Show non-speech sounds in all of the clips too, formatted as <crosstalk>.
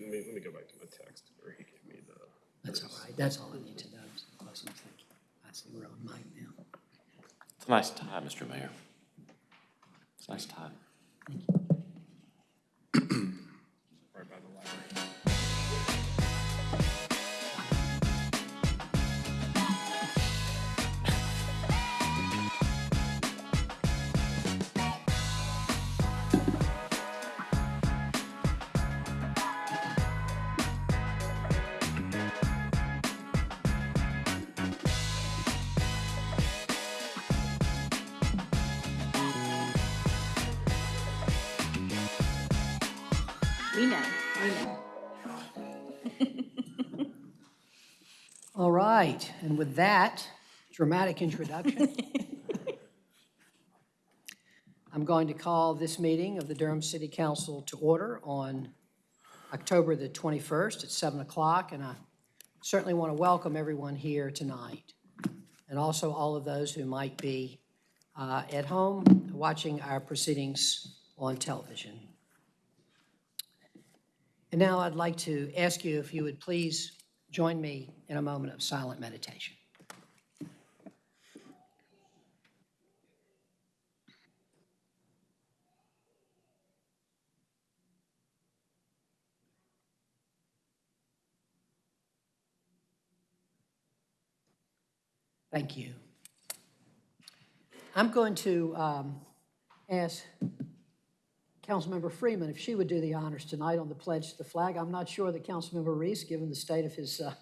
Let me, let me go back to my text where he gave me the. That's all right, that's all I need to know. is the questions. Thank you. I see we're on mic now. It's a nice tie, Mr. Mayor. It's a nice tie. Right by right, and with that dramatic introduction, <laughs> I'm going to call this meeting of the Durham City Council to order on October the 21st at 7 o'clock, and I certainly want to welcome everyone here tonight, and also all of those who might be uh, at home watching our proceedings on television. And now I'd like to ask you if you would please join me in a moment of silent meditation. Thank you. I'm going to um, ask Councilmember Freeman if she would do the honors tonight on the pledge to the flag. I'm not sure that Councilmember Reece, given the state of his uh,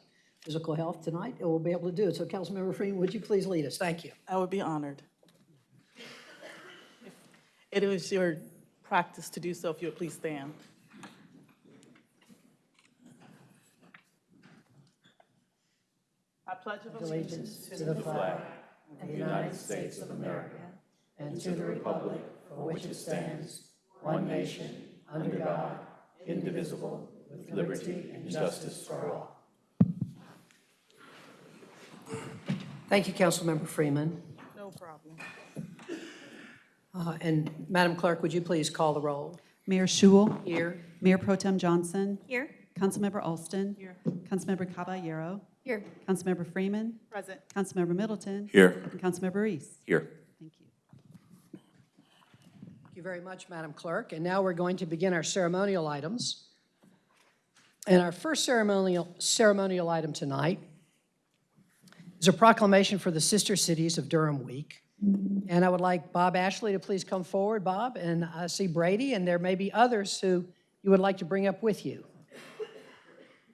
physical health tonight, and we'll be able to do it. So Councilmember Freeman, would you please lead us? Thank you. I would be honored. It is your practice to do so, if you would please stand. I pledge allegiance Allegiance to the flag of the United States of America and to the republic for which it stands, one nation, under God, indivisible, with liberty and justice for all. Thank you, Councilmember Freeman. No problem. Uh, And Madam Clerk, would you please call the roll? Mayor Schewel, Here. Mayor Pro Tem Johnson, Here? Councilmember Alston. Here. Councilmember Caballero, Here. Councilmember Freeman, Present. Councilmember Middleton. Here. And Councilmember Reece. Here. Thank you. Thank you very much, Madam Clerk. And now we're going to begin our ceremonial items. And our first ceremonial, ceremonial item tonight is a proclamation for the Sister Cities of Durham Week. And I would like Bob Ashley to please come forward, Bob, and I see Brady, and there may be others who you would like to bring up with you.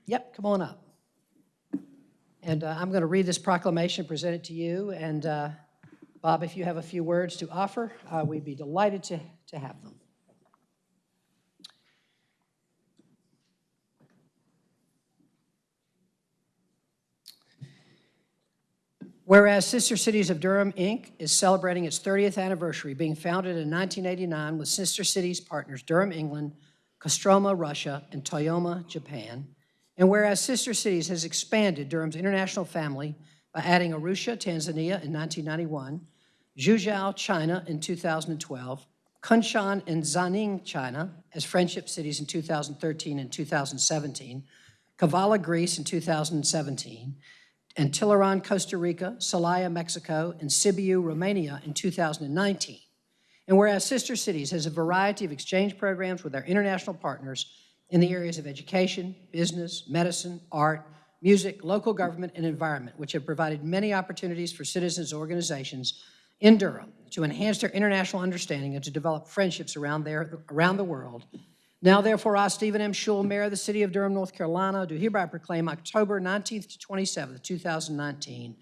Yep, come on up. And uh, I'm going to read this proclamation, present it to you, and uh, Bob, if you have a few words to offer, uh, we'd be delighted to, to have them. Whereas Sister Cities of Durham, Inc. is celebrating its 30th anniversary, being founded in 1989 with Sister Cities partners Durham, England, Kostroma, Russia, and Toyama, Japan. And whereas Sister Cities has expanded Durham's international family by adding Arusha, Tanzania in 1991, Zhuzhou, China in 2012, Kunshan and Zaning, China as friendship cities in 2013 and 2017, Kavala, Greece in 2017, and Tiburon, Costa Rica, Celaya, Mexico, and Sibiu, Romania in 2019. And whereas Sister Cities has a variety of exchange programs with our international partners in the areas of education, business, medicine, art, music, local government, and environment, which have provided many opportunities for citizens organizations in Durham to enhance their international understanding and to develop friendships around, their, around the world. Now therefore, I, Stephen M. Schewel, Mayor of the City of Durham, North Carolina, do hereby proclaim October 19th to 27th, 2019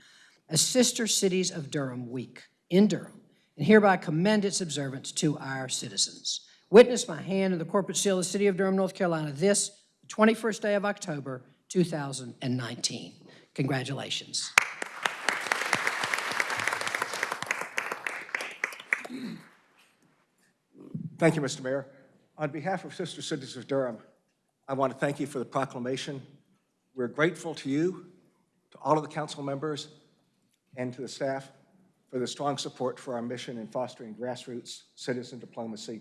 as Sister Cities of Durham Week in Durham, and hereby commend its observance to our citizens. Witness my hand in the corporate seal of the City of Durham, North Carolina, this 21st day of October, 2019. Congratulations. Thank you, Mr. Mayor. On behalf of Sister Cities of Durham, I want to thank you for the proclamation. We're grateful to you, to all of the council members, and to the staff for the strong support for our mission in fostering grassroots citizen diplomacy.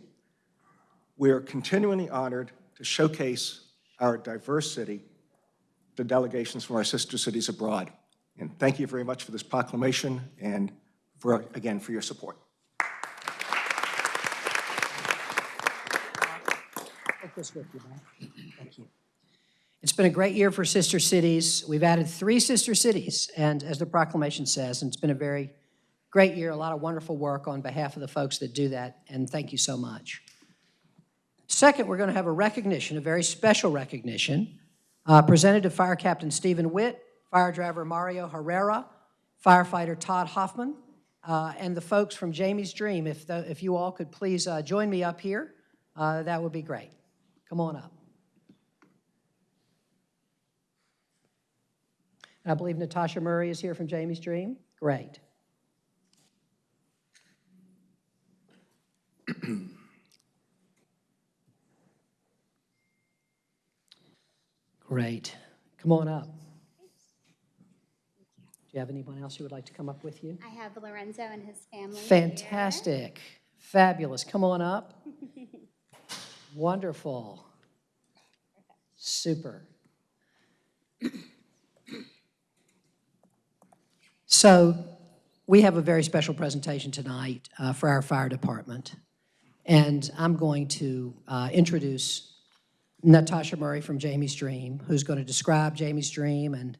We are continually honored to showcase our diverse city to delegations from our sister cities abroad. And thank you very much for this proclamation and for, again, for your support. Take this with you, Mike. Thank you. It's been a great year for sister cities. We've added three sister cities, and as the proclamation says, and it's been a very great year, a lot of wonderful work on behalf of the folks that do that, and thank you so much. Second, we're going to have a recognition, a very special recognition, uh, presented to Fire Captain Stephen Witt, Fire Driver Mario Herrera, Firefighter Todd Hoffman, uh, and the folks from Jamie's Dream. If, the- if you all could please uh, join me up here, uh, that would be great. Come on up. And I believe Natasha Murray is here from Jamie's Dream. Great. <clears throat> Great. Come on up. Do you have anyone else who would like to come up with you? I have Lorenzo and his family. here. Fantastic. Fabulous. Come on up. <laughs> Wonderful. Super. So we have a very special presentation tonight uh, for our fire department. And I'm going to uh, introduce Natasha Murray from Jamie's Dream, who's going to describe Jamie's Dream and,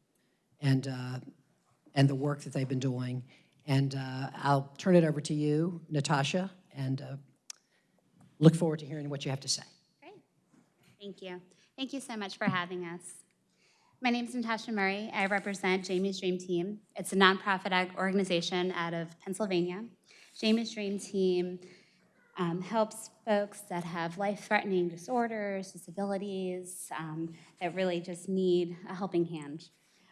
and, uh, and the work that they've been doing. And uh, I'll turn it over to you, Natasha, and uh, look forward to hearing what you have to say. Great. Thank you. Thank you so much for having us. My name is Natasha Murray. I represent Jamie's Dream Team. It's a nonprofit organization out of Pennsylvania. Jamie's Dream Team um, helps folks that have life-threatening disorders, disabilities, um, that really just need a helping hand.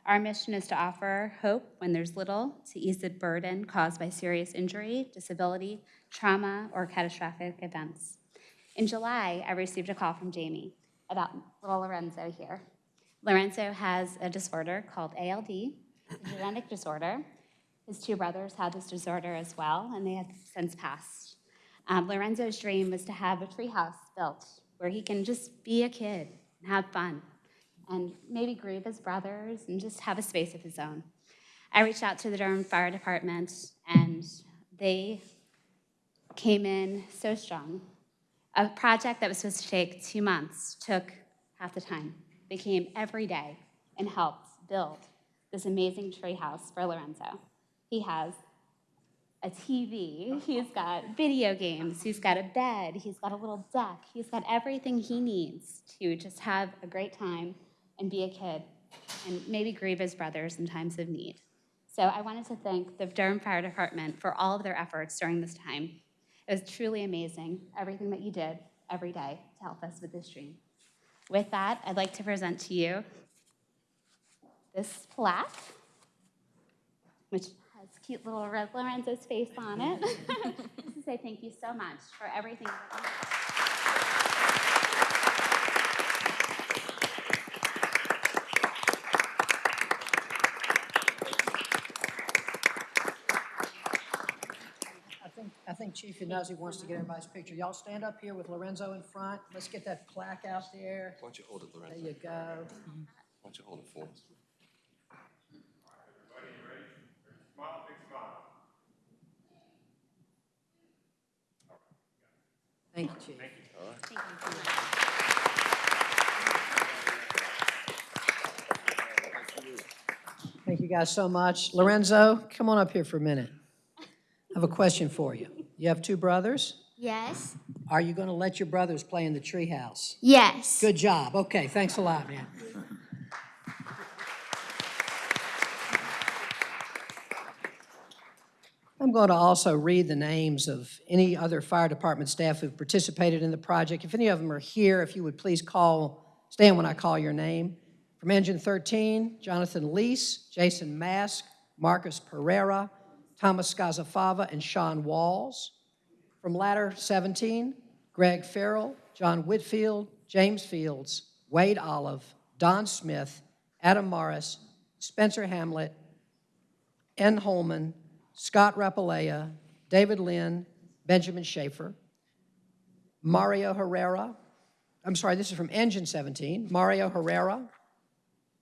Our mission is to offer hope when there's little to ease the burden caused by serious injury, disability, trauma, or catastrophic events. In July, I received a call from Jamie about little Lorenzo here. Lorenzo has a disorder called ALD, a genetic disorder. His two brothers had this disorder as well, and they have since passed. Um, Lorenzo's dream was to have a treehouse built where he can just be a kid and have fun and maybe grieve his brothers and just have a space of his own. I reached out to the Durham Fire Department, and they came in so strong. A project that was supposed to take two months took half the time. They came every day and helped build this amazing treehouse for Lorenzo. He has a TV, he's got video games, he's got a bed, he's got a little deck, he's got everything he needs to just have a great time and be a kid and maybe grieve his brothers in times of need. So I wanted to thank the Durham Fire Department for all of their efforts during this time. It was truly amazing, everything that you did every day to help us with this dream. With that, I'd like to present to you this plaque, which has cute little Lorenzo's face on it. <laughs> To say thank you so much for everything. that you did. I think, I think Chief Iannuzzi wants to get everybody's picture. Y'all stand up here with Lorenzo in front. Let's get that plaque out there. Why don't you hold it, There you go. Why don't you hold it for us? Thank you, Chief. Thank you so much. Thank you guys so much. Lorenzo, come on up here for a minute. I have a question for you. You have two brothers? Yes. Are you going to let your brothers play in the treehouse? Yes. Good job. Okay, thanks a lot, man. I'm going to also read the names of any other fire department staff who've participated in the project. If any of them are here, if you would please call, stand when I call your name. From Engine 13, Jonathan Lease, Jason Mask, Marcus Pereira, Thomas Scazafava, and Sean Walls. From Ladder 17, Greg Farrell, John Whitfield, James Fields, Wade Olive, Don Smith, Adam Morris, Spencer Hamlet, N. Holman, Scott Rapalea, David Lynn, Benjamin Schaefer. Mario Herrera. I'm sorry, this is from Engine 17. Mario Herrera,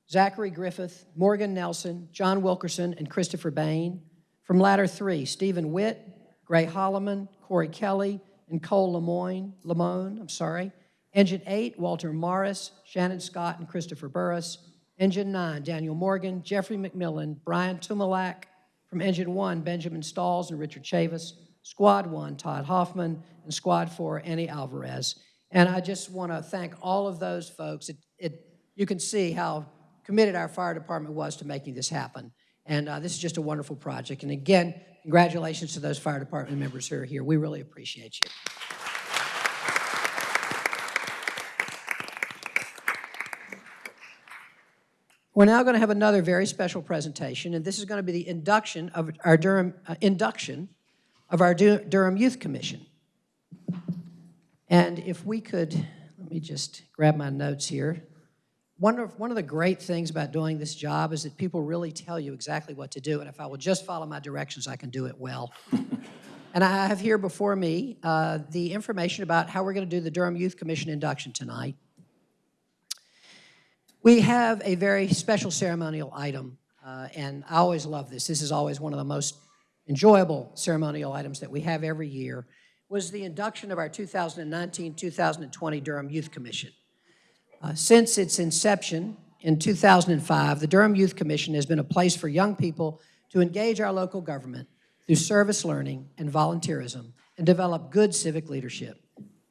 Zachary Griffith, Morgan Nelson, John Wilkerson, and Christopher Bain. From Ladder 3, Stephen Witt, Gray Holloman, Corey Kelly, and Cole Lemoyne, Lamone, I'm sorry. Engine 8, Walter Morris, Shannon Scott, and Christopher Burris. Engine 9, Daniel Morgan, Jeffrey McMillan, Brian Tumalak. From Engine 1, Benjamin Stalls and Richard Chavis. Squad 1, Todd Hoffman, and Squad 4, Annie Alvarez. And I just want to thank all of those folks. It, it, you can see how committed our fire department was to making this happen. And uh, this is just a wonderful project. And again, congratulations to those fire department members who are here. We really appreciate you. We're now going to have another very special presentation, and this is going to be the induction of our Durham, uh, induction of our Du- Durham Youth Commission. And if we could, let me just grab my notes here. One of, one of the great things about doing this job is that people really tell you exactly what to do, and if I will just follow my directions, I can do it well. <laughs> and I have here before me uh, the information about how we're going to do the Durham Youth Commission induction tonight. We have a very special ceremonial item, uh, and I always love this. This is always one of the most enjoyable ceremonial items that we have every year, was the induction of our 2019-2020 Durham Youth Commission. Uh, Since its inception in 2005, the Durham Youth Commission has been a place for young people to engage our local government through service learning and volunteerism and develop good civic leadership.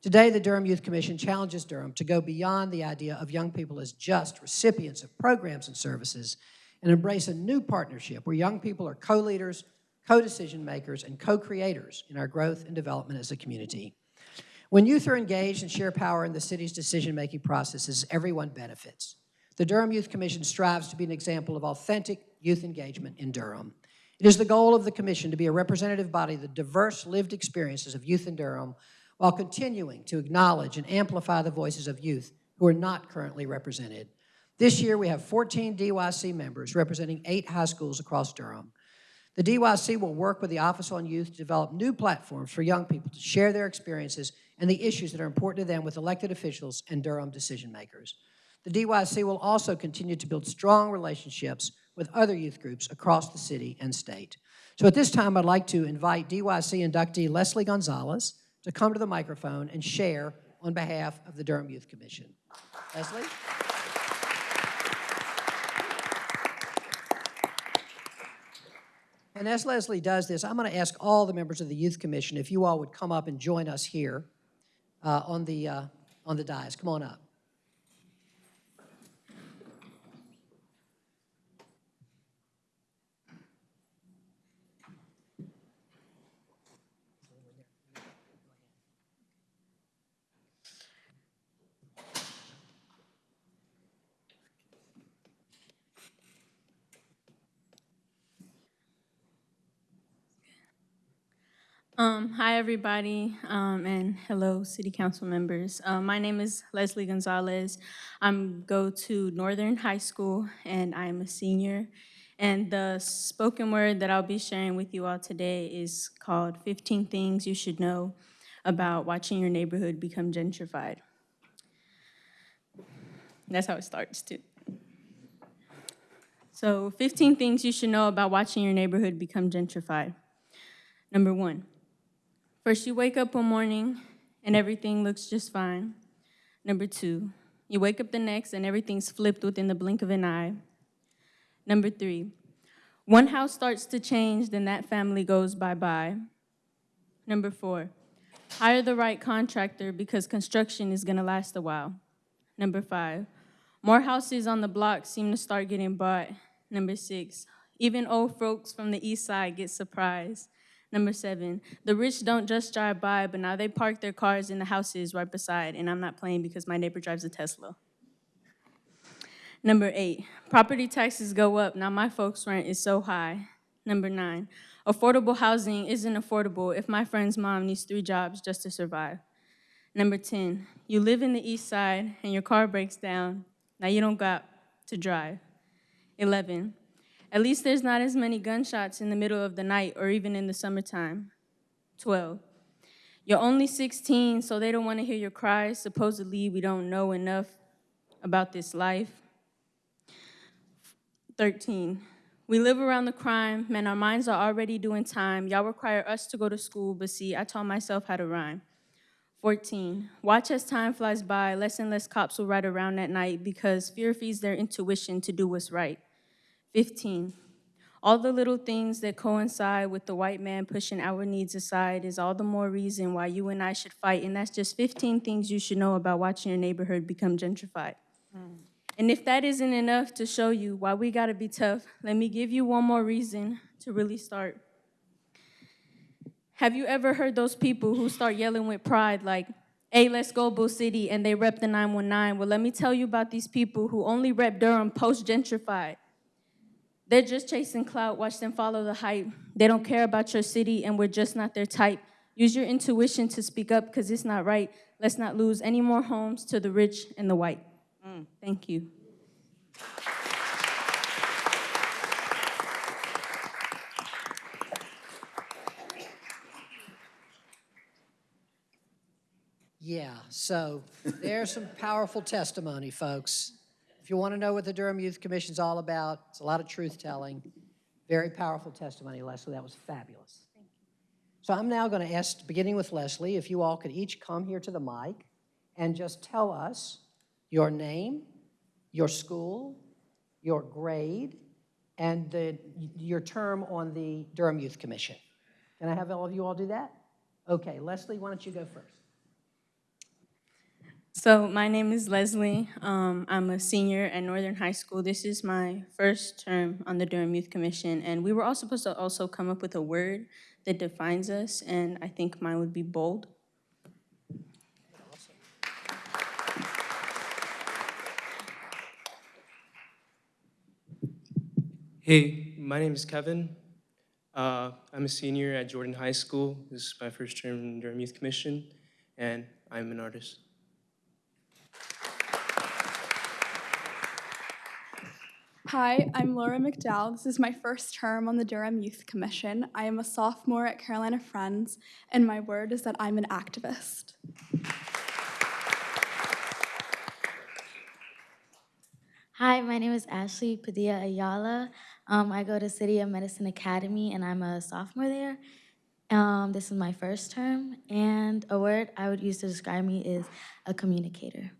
Today, the Durham Youth Commission challenges Durham to go beyond the idea of young people as just recipients of programs and services and embrace a new partnership where young people are co-leaders, co-decision makers, and co-creators in our growth and development as a community. When youth are engaged and share power in the city's decision-making processes, everyone benefits. The Durham Youth Commission strives to be an example of authentic youth engagement in Durham. It is the goal of the commission to be a representative body of the diverse lived experiences of youth in Durham while continuing to acknowledge and amplify the voices of youth who are not currently represented. This year, we have 14 DYC members representing eight high schools across Durham. The DYC will work with the Office on Youth to develop new platforms for young people to share their experiences and the issues that are important to them with elected officials and Durham decision makers. The DYC will also continue to build strong relationships with other youth groups across the city and state. So at this time, I'd like to invite DYC inductee Leslie Gonzalez to come to the microphone and share on behalf of the Durham Youth Commission. Leslie? And as Leslie does this, I'm going to ask all the members of the Youth Commission if you all would come up and join us here on the, uh, on the dais. Come on up. Um, hi, everybody, um, and hello, City Council members. Um, my name is Leslie Gonzalez. I'm go to Northern High School, and I'm a senior. And the spoken word that I'll be sharing with you all today is called 15 Things You Should Know About Watching Your Neighborhood Become Gentrified. That's how it starts, too. So 15 things you should know about watching your neighborhood become gentrified. Number one, First, you wake up one morning and everything looks just fine. Number two, you wake up the next and everything's flipped within the blink of an eye. Number three, one house starts to change, then that family goes bye-bye. Number four, hire the right contractor because construction is gonna last a while. Number five, more houses on the block seem to start getting bought. Number six, even old folks from the east side get surprised. Number seven, the rich don't just drive by, but now they park their cars in the houses right beside, and I'm not playing because my neighbor drives a Tesla. Number eight, property taxes go up, now my folks' rent is so high. Number nine, affordable housing isn't affordable if my friend's mom needs three jobs just to survive. Number 10, you live in the east side and your car breaks down, now you don't got to drive. 11, at least there's not as many gunshots in the middle of the night or even in the summertime. 12. You're only 16, so they don't want to hear your cries. Supposedly, we don't know enough about this life. 13, we live around the crime. Man, our minds are already doing time. Y'all require us to go to school, but see, I taught myself how to rhyme. 14, watch as time flies by. Less and less cops will ride around at night because fear feeds their intuition to do what's right. 15, all the little things that coincide with the white man pushing our needs aside is all the more reason why you and I should fight. And that's just 15 things you should know about watching your neighborhood become gentrified. Mm. And if that isn't enough to show you why we gotta be tough, let me give you one more reason to really start. Have you ever heard those people who start yelling with pride like, hey, let's go, Bull City, and they rep the 919? Well, let me tell you about these people who only rep Durham post-gentrified. They're just chasing clout, watch them follow the hype. They don't care about your city, and we're just not their type. Use your intuition to speak up, because it's not right. Let's not lose any more homes to the rich and the white. Mm. Thank you. Yeah, so there's some powerful testimony, folks. If you want to know what the Durham Youth Commission is all about, it's a lot of truth-telling. Very powerful testimony, Leslie. That was fabulous. So I'm now going to ask, beginning with Leslie, if you all could each come here to the mic and just tell us your name, your school, your grade, and the, your term on the Durham Youth Commission. Can I have all of you all do that? Okay, Leslie, why don't you go first? So my name is Leslie. Um, I'm a senior at Northern High School. This is my first term on the Durham Youth Commission, and we were all supposed to also come up with a word that defines us, and I think mine would be bold. Hey, my name is Kevin. Uh, I'm a senior at Jordan High School. This is my first term in Durham Youth Commission, and I'm an artist. Hi, I'm Laura McDowell. This is my first term on the Durham Youth Commission. I am a sophomore at Carolina Friends, and my word is that I'm an activist. Hi, my name is Ashley Padilla Ayala. Um, I go to City of Medicine Academy, and I'm a sophomore there. Um, this is my first term, and a word I would use to describe me is a communicator.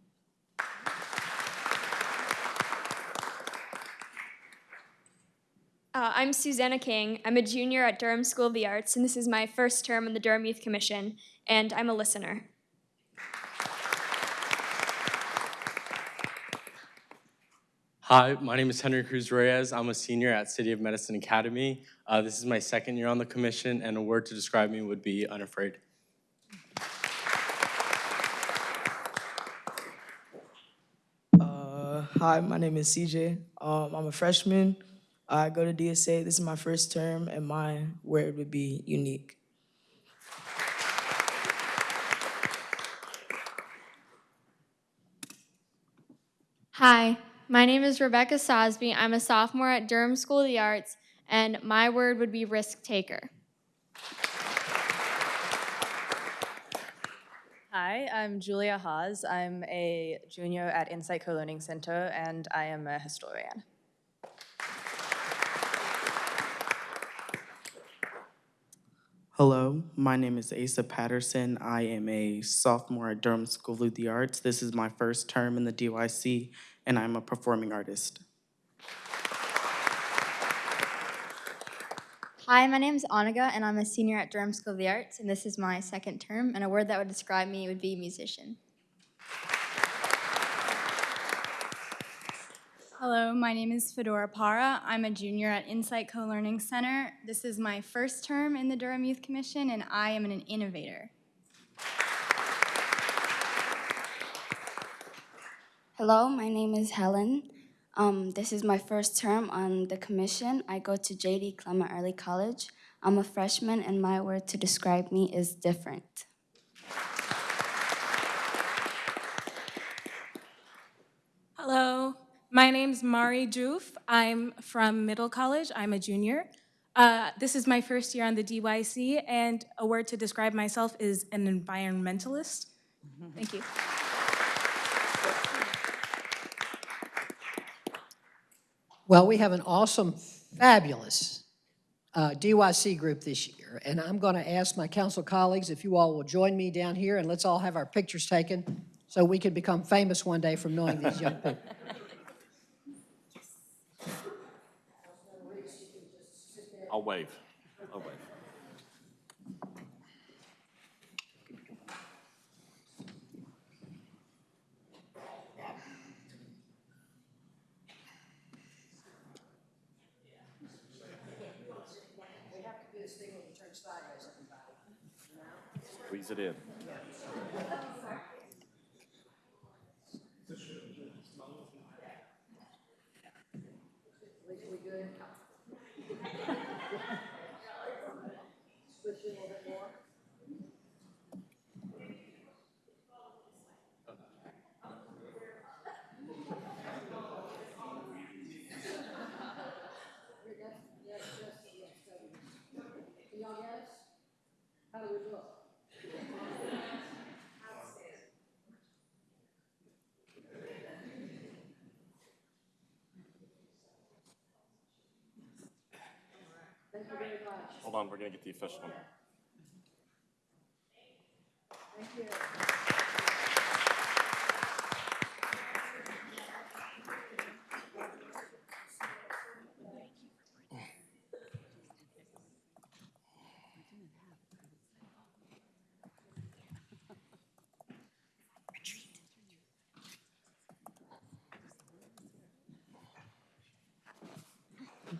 Uh, I'm Susanna King. I'm a junior at Durham School of the Arts, and this is my first term on the Durham Youth Commission, and I'm a listener. Hi, my name is Henry Cruz Reyes. I'm a senior at City of Medicine Academy. Uh, this is my second year on the commission, and a word to describe me would be unafraid. Uh, hi, my name is CJ. Um, I'm a freshman. I go to DSA. This is my first term, and my word would be unique. Hi, my name is Rebecca Sosby. I'm a sophomore at Durham School of the Arts, and my word would be risk taker. Hi, I'm Julia Haas. I'm a junior at Insight Co-Learning Center, and I am a historian. Hello, my name is Asa Patterson. I am a sophomore at Durham School of the Arts. This is my first term in the DYC, and I'm a performing artist. Hi, my name is Anaga, and I'm a senior at Durham School of the Arts, and this is my second term, and a word that would describe me would be musician. Hello, my name is Fedora Para. I'm a junior at Insight Co-Learning Center. This is my first term in the Durham Youth Commission, and I am an innovator. Hello, my name is Helen. Um, this is my first term on the commission. I go to J.D. Clement Early College. I'm a freshman, and my word to describe me is different. Hello, my name's Mari Joof. I'm from Middle College. I'm a junior. Uh, this is my first year on the DYC, and a word to describe myself is an environmentalist. Thank you. Well, we have an awesome, fabulous uh, DYC group this year, and I'm going to ask my council colleagues if you all will join me down here, and let's all have our pictures taken so we can become famous one day from knowing these young people. <laughs> I'll wave. I'll wave. Squeeze it in. We're gonna get the official one. Thank you.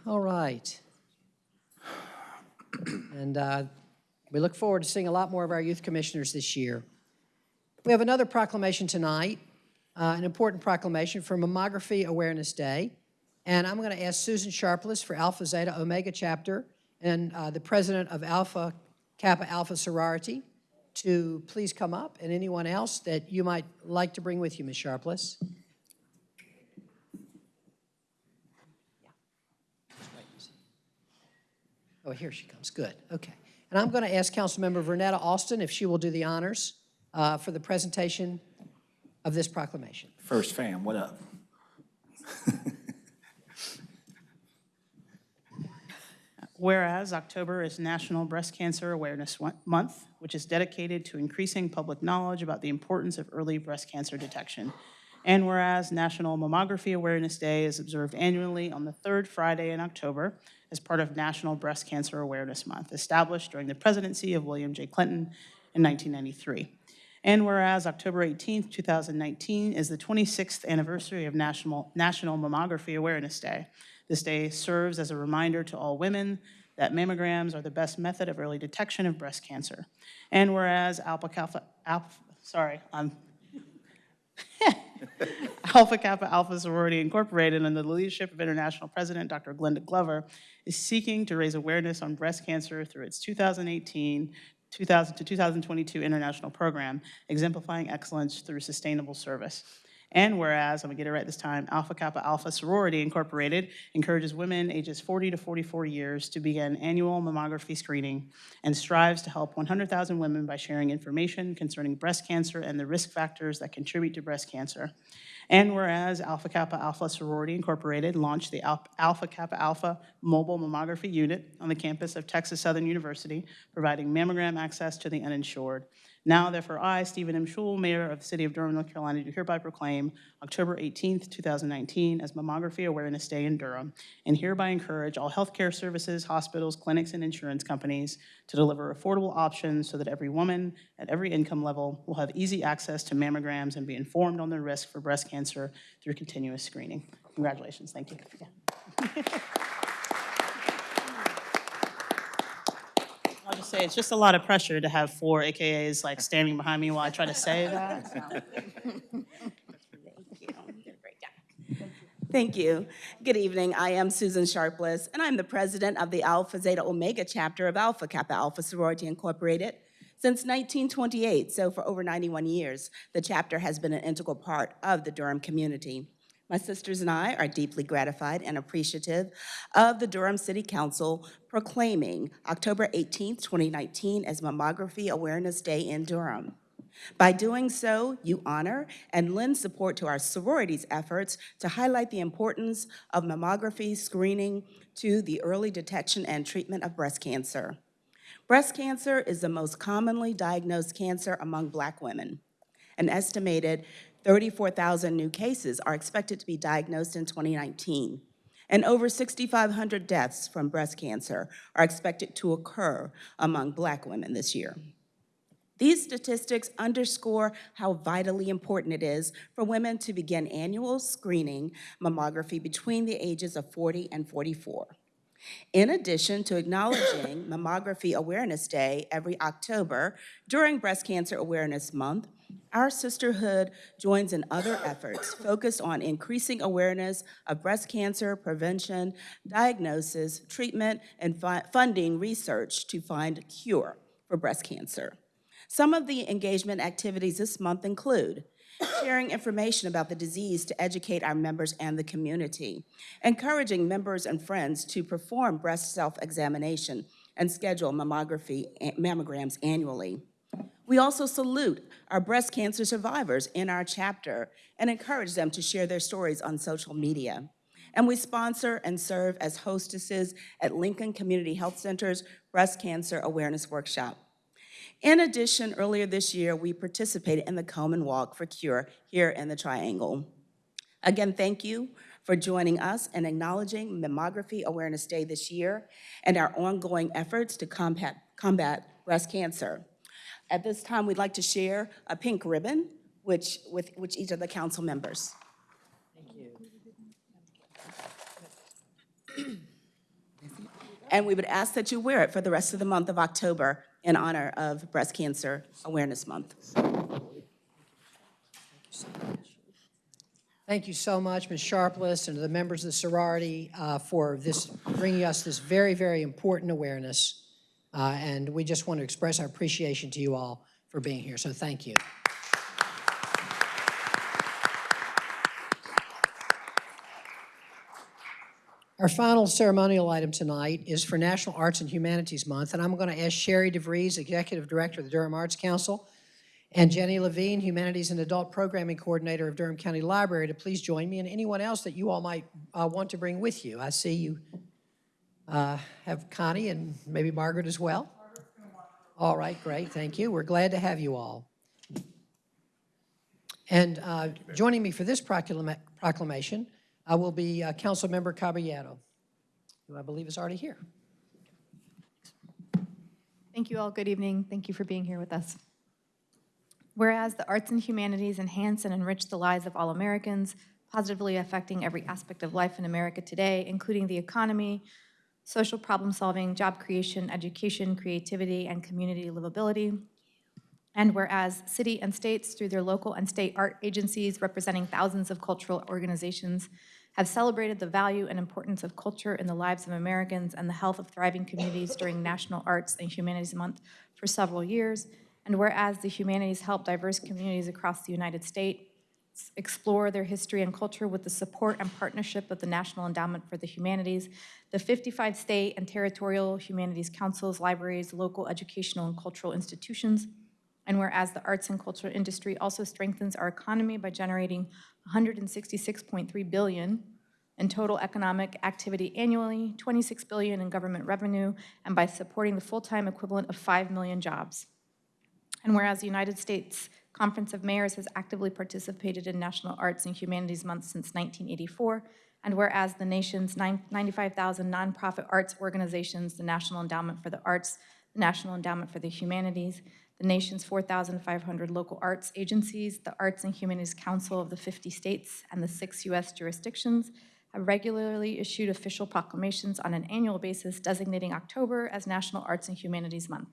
All right. And uh, we look forward to seeing a lot more of our youth commissioners this year. We have another proclamation tonight, uh, an important proclamation for Mammography Awareness Day. And I'm going to ask Susan Sharpless for Alpha Zeta Omega Chapter and uh, the president of Alpha Kappa Alpha Sorority to please come up, and anyone else that you might like to bring with you, Ms. Sharpless. Oh, here she comes. Good. Okay. And I'm going to ask Councilmember Vernetta Alston if she will do the honors uh, for the presentation of this proclamation. First fam, what up? <laughs> Whereas October is National Breast Cancer Awareness Month, which is dedicated to increasing public knowledge about the importance of early breast cancer detection. And whereas National Mammography Awareness Day is observed annually on the third Friday in October as part of National Breast Cancer Awareness Month, established during the presidency of William J. Clinton in 1993. And whereas October 18th, 2019 is the 26th anniversary of National, National Mammography Awareness Day. This day serves as a reminder to all women that mammograms are the best method of early detection of breast cancer. And whereas Alpha Alpha, sorry, I'm <laughs> Alpha Kappa Alpha Sorority Incorporated, under the leadership of International President Dr. Glenda Glover, is seeking to raise awareness on breast cancer through its 2018 2000 to 2022 international program, exemplifying excellence through sustainable service. And whereas, I'm gonna get it right this time, Alpha Kappa Alpha Sorority Incorporated encourages women ages 40 to 44 years to begin annual mammography screening and strives to help 100,000 women by sharing information concerning breast cancer and the risk factors that contribute to breast cancer. And whereas Alpha Kappa Alpha Sorority Incorporated launched the Alpha Kappa Alpha Mobile Mammography Unit on the campus of Texas Southern University, providing mammogram access to the uninsured. Now therefore I, Stephen M. Schewel, Mayor of the City of Durham, North Carolina, do hereby proclaim October 18th, 2019 as Mammography Awareness Day in Durham, and hereby encourage all healthcare services, hospitals, clinics, and insurance companies to deliver affordable options so that every woman at every income level will have easy access to mammograms and be informed on their risk for breast cancer through continuous screening. Congratulations, thank you. Yeah. <laughs> I'll just say, it's just a lot of pressure to have four AKAs like standing behind me while I try to say that. so. Thank you. Good evening. I am Susan Sharpless, and I'm the president of the Alpha Zeta Omega chapter of Alpha Kappa Alpha Sorority Incorporated. Since 1928, so for over 91 years, the chapter has been an integral part of the Durham community. My sisters and I are deeply gratified and appreciative of the Durham City Council proclaiming October 18, 2019 as Mammography Awareness Day in Durham. By doing so, you honor and lend support to our sororities' efforts to highlight the importance of mammography screening to the early detection and treatment of breast cancer. Breast cancer is the most commonly diagnosed cancer among Black women. An estimated 34,000 new cases are expected to be diagnosed in 2019, and over 6,500 deaths from breast cancer are expected to occur among Black women this year. These statistics underscore how vitally important it is for women to begin annual screening mammography between the ages of 40 and 44. In addition to acknowledging <coughs> <coughs> Mammography Awareness Day every October during Breast Cancer Awareness Month, our sisterhood joins in other efforts focused on increasing awareness of breast cancer prevention, diagnosis, treatment, and funding research to find a cure for breast cancer. Some of the engagement activities this month include sharing information about the disease to educate our members and the community, encouraging members and friends to perform breast self-examination and schedule mammography, eh, mammograms annually. We also salute our breast cancer survivors in our chapter and encourage them to share their stories on social media. And we sponsor and serve as hostesses at Lincoln Community Health Center's Breast Cancer Awareness Workshop. In addition, earlier this year, we participated in the Komen Walk for Cure here in the Triangle. Again, thank you for joining us and acknowledging Mammography Awareness Day this year and our ongoing efforts to combat, combat breast cancer. At this time, we'd like to share a pink ribbon which, with which each of the council members. Thank you. and we would ask that you wear it for the rest of the month of October in honor of Breast Cancer Awareness Month. Thank you so much, Ms. Sharpless, and to the members of the sorority uh, for this, bringing us this very, very important awareness. Uh, And we just want to express our appreciation to you all for being here, so thank you. Our final ceremonial item tonight is for National Arts and Humanities Month, and I'm going to ask Sherry DeVries, Executive Director of the Durham Arts Council, and Jenny Levine, Humanities and Adult Programming Coordinator of Durham County Library, to please join me, and anyone else that you all might uh, want to bring with you. I see you uh, have Connie and maybe Margaret as well. All right, great, thank you. We're glad to have you all. And uh, joining me for this proclama- proclamation uh, will be uh, Councilmember Caballero, who I believe is already here. Thank you all. Good evening. Thank you for being here with us. Whereas the arts and humanities enhance and enrich the lives of all Americans, positively affecting every aspect of life in America today, including the economy, social problem solving, job creation, education, creativity, and community livability. And whereas city and states, through their local and state art agencies representing thousands of cultural organizations, have celebrated the value and importance of culture in the lives of Americans and the health of thriving communities during National Arts and Humanities Month for several years. And whereas the humanities help diverse communities across the United States explore their history and culture with the support and partnership of the National Endowment for the Humanities, the 55 state and territorial humanities councils, libraries, local educational and cultural institutions, and whereas the arts and culture industry also strengthens our economy by generating 166.3 billion in total economic activity annually, 26 billion in government revenue, and by supporting the full-time equivalent of 5 million jobs. And whereas the United States Conference of Mayors has actively participated in National Arts and Humanities Month since 1984, and whereas the nation's 95,000 nonprofit arts organizations, the National Endowment for the Arts, the National Endowment for the Humanities, the nation's 4,500 local arts agencies, the Arts and Humanities Council of the 50 states, and the six U.S. jurisdictions have regularly issued official proclamations on an annual basis designating October as National Arts and Humanities Month.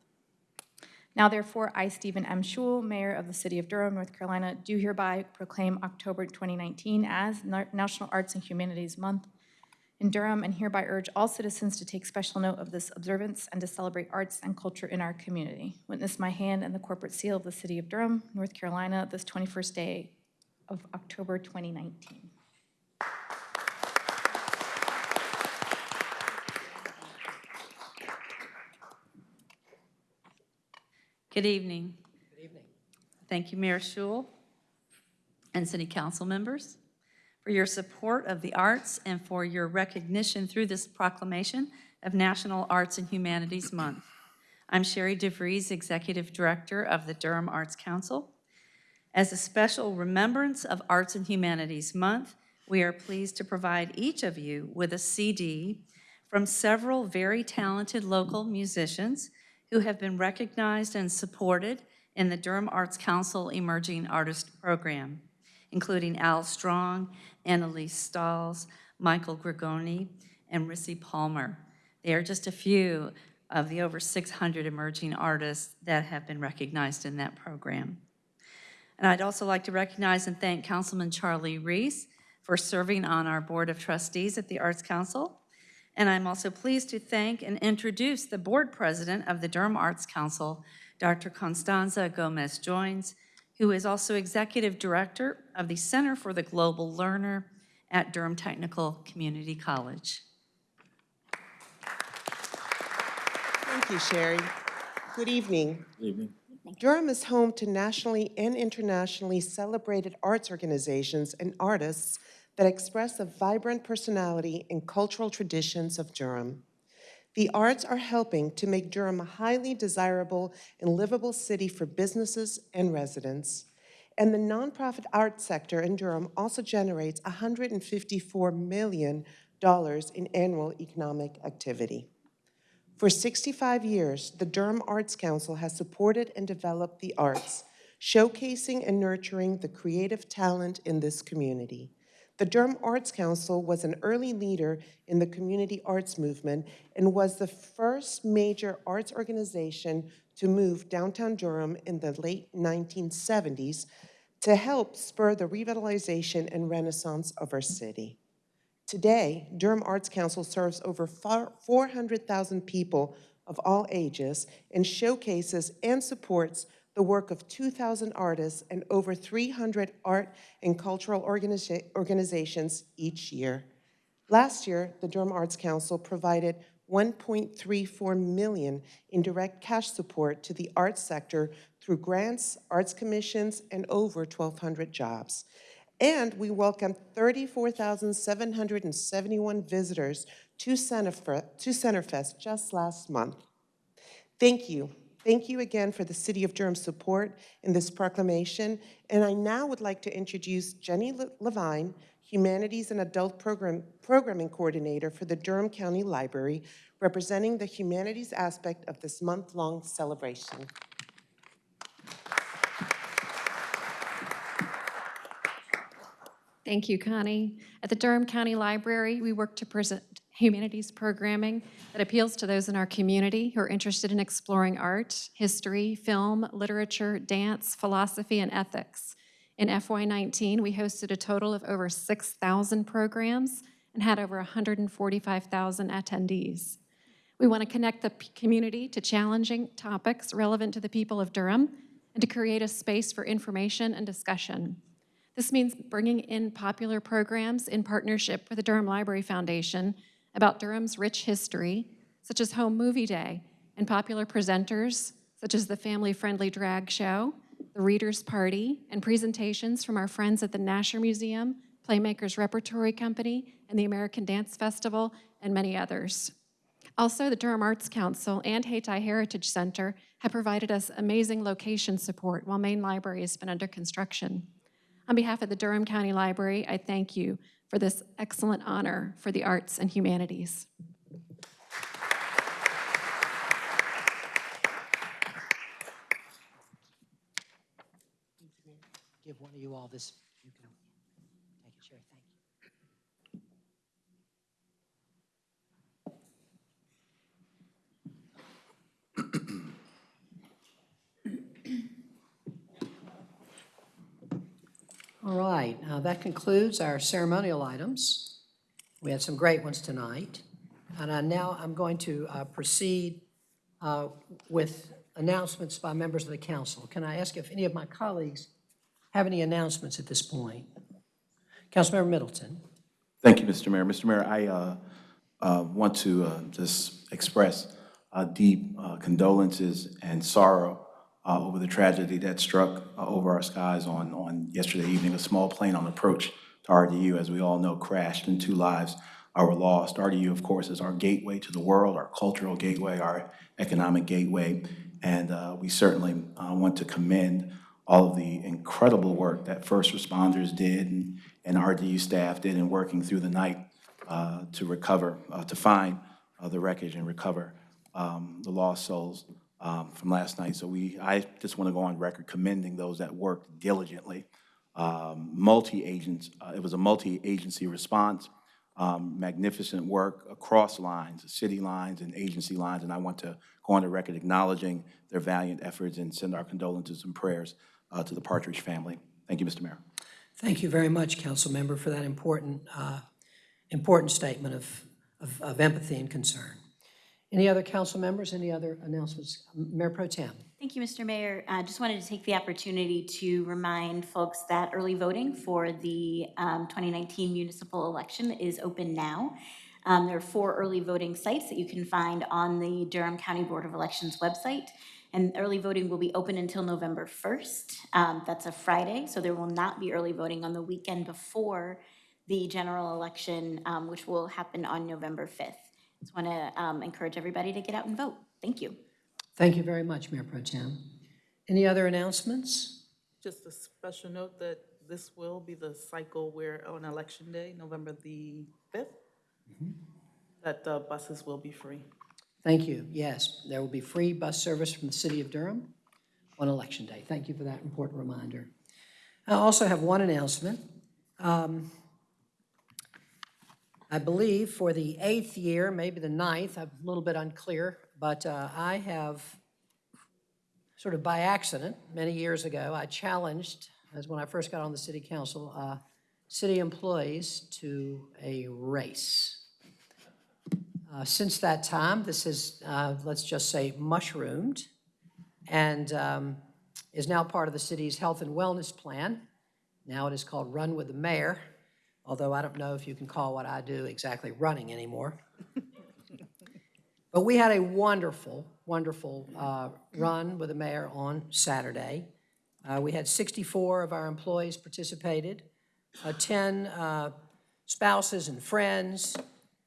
Now therefore, I, Stephen M. Schewel, Mayor of the City of Durham, North Carolina, do hereby proclaim October 2019 as National Arts and Humanities Month in Durham and hereby urge all citizens to take special note of this observance and to celebrate arts and culture in our community. Witness my hand and the corporate seal of the City of Durham, North Carolina, this 21st day of October 2019. Good evening. Good evening. Thank you, Mayor Schewel and city council members for your support of the arts and for your recognition through this proclamation of National Arts and Humanities Month. I'm Sherry DeVries, Executive Director of the Durham Arts Council. As a special remembrance of Arts and Humanities Month, we are pleased to provide each of you with a CD from several very talented local musicians who have been recognized and supported in the Durham Arts Council Emerging Artist Program, including Al Strong, Annalise Stalls, Michael Gregoni, and Rissi Palmer. They are just a few of the over 600 emerging artists that have been recognized in that program. And I'd also like to recognize and thank Councilman Charlie Reece for serving on our Board of Trustees at the Arts Council. And I'm also pleased to thank and introduce the Board President of the Durham Arts Council, Dr. Constanza Gomez Joins, who is also Executive Director of the Center for the Global Learner at Durham Technical Community College. Thank you, Sherry. Good evening. Good Evening. Durham is home to nationally and internationally celebrated arts organizations and artists that express the vibrant personality and cultural traditions of Durham. The arts are helping to make Durham a highly desirable and livable city for businesses and residents. And the nonprofit art sector in Durham also generates $154 million in annual economic activity. For 65 years, the Durham Arts Council has supported and developed the arts, showcasing and nurturing the creative talent in this community. The Durham Arts Council was an early leader in the community arts movement and was the first major arts organization to move downtown Durham in the late 1970s to help spur the revitalization and renaissance of our city. Today, Durham Arts Council serves over 400,000 people of all ages and showcases and supports the work of 2,000 artists and over 300 art and cultural organiza organizations each year. Last year, the Durham Arts Council provided 1.34 million in direct cash support to the arts sector through grants, arts commissions, and over 1,200 jobs. And we welcomed 34,771 visitors to to Centerfest just last month. Thank you. Thank you again for the City of Durham's support in this proclamation. And I now would like to introduce Jenny Levine, Humanities and Adult Program, Programming Coordinator for the Durham County Library, representing the humanities aspect of this month-long celebration. Thank you, Connie. At the Durham County Library, we work to present humanities programming that appeals to those in our community who are interested in exploring art, history, film, literature, dance, philosophy, and ethics. In FY19, we hosted a total of over 6,000 programs and had over 145,000 attendees. We want to connect the community to challenging topics relevant to the people of Durham and to create a space for information and discussion. This means bringing in popular programs in partnership with the Durham Library Foundation about Durham's rich history, such as Home Movie Day, and popular presenters, such as the family-friendly drag show, the Reader's Party, and presentations from our friends at the Nasher Museum, Playmakers Repertory Company, and the American Dance Festival, and many others. Also, the Durham Arts Council and Hayti Heritage Center have provided us amazing location support while Main Library has been under construction. On behalf of the Durham County Library, I thank you for this excellent honor for the arts and humanities. Give one of you all this. You can take a chair. Thank you. All right, uh, that concludes our ceremonial items. We had some great ones tonight. And I now I'm going to uh, proceed uh, with announcements by members of the council. Can I ask if any of my colleagues have any announcements at this point? Councilmember Middleton. Thank you, Mr. Mayor. Mr. Mayor, I uh, uh, want to uh, just express deep condolences and sorrow uh, over the tragedy that struck uh, over our skies on, on yesterday evening. A small plane on approach to RDU, as we all know, crashed and two lives were lost. RDU, of course, is our gateway to the world, our cultural gateway, our economic gateway. And uh, we certainly uh, want to commend all of the incredible work that first responders did and, and RDU staff did in working through the night uh, to recover, uh, to find the wreckage and recover um, the lost souls um, from last night. So we, I just want to go on record commending those that worked diligently. Um, Multi-agents, uh, it was a multi-agency response, um, magnificent work across lines, city lines and agency lines, and I want to go on the record acknowledging their valiant efforts and send our condolences and prayers uh, to the Partridge family. Thank you, Mr. Mayor. Thank you very much, council member, for that important, uh, important statement of, of of empathy and concern. Any other council members, any other announcements? Mayor Pro Tem. Thank you, Mr. Mayor. I just wanted to take the opportunity to remind folks that early voting for the um, 2019 municipal election is open now. Um, There are four early voting sites that you can find on the Durham County Board of Elections website. And early voting will be open until November 1st. Um, That's a Friday, so there will not be early voting on the weekend before the general election, um, which will happen on November 5th. Just want to encourage everybody to get out and vote. Thank you. Thank you very much, Mayor Pro Tem. Any other announcements? Just a special note that this will be the cycle where on election day, November the 5th, that the buses will be free. Thank you. Yes, there will be free bus service from the city of Durham on Election Day. Thank you for that important reminder. I also have one announcement. Um, I believe for the eighth year, maybe the ninth, I'm a little bit unclear, but uh, I have, sort of by accident, many years ago, I challenged, as when I first got on the city council, uh, city employees to a race. Uh, Since that time, this has, uh, let's just say, mushroomed and um, is now part of the city's health and wellness plan. Now it is called Run with the Mayor, although I don't know if you can call what I do exactly running anymore. But we had a wonderful, wonderful uh, run with the mayor on Saturday. Uh, We had 64 of our employees participated, uh, 10 uh, spouses and friends,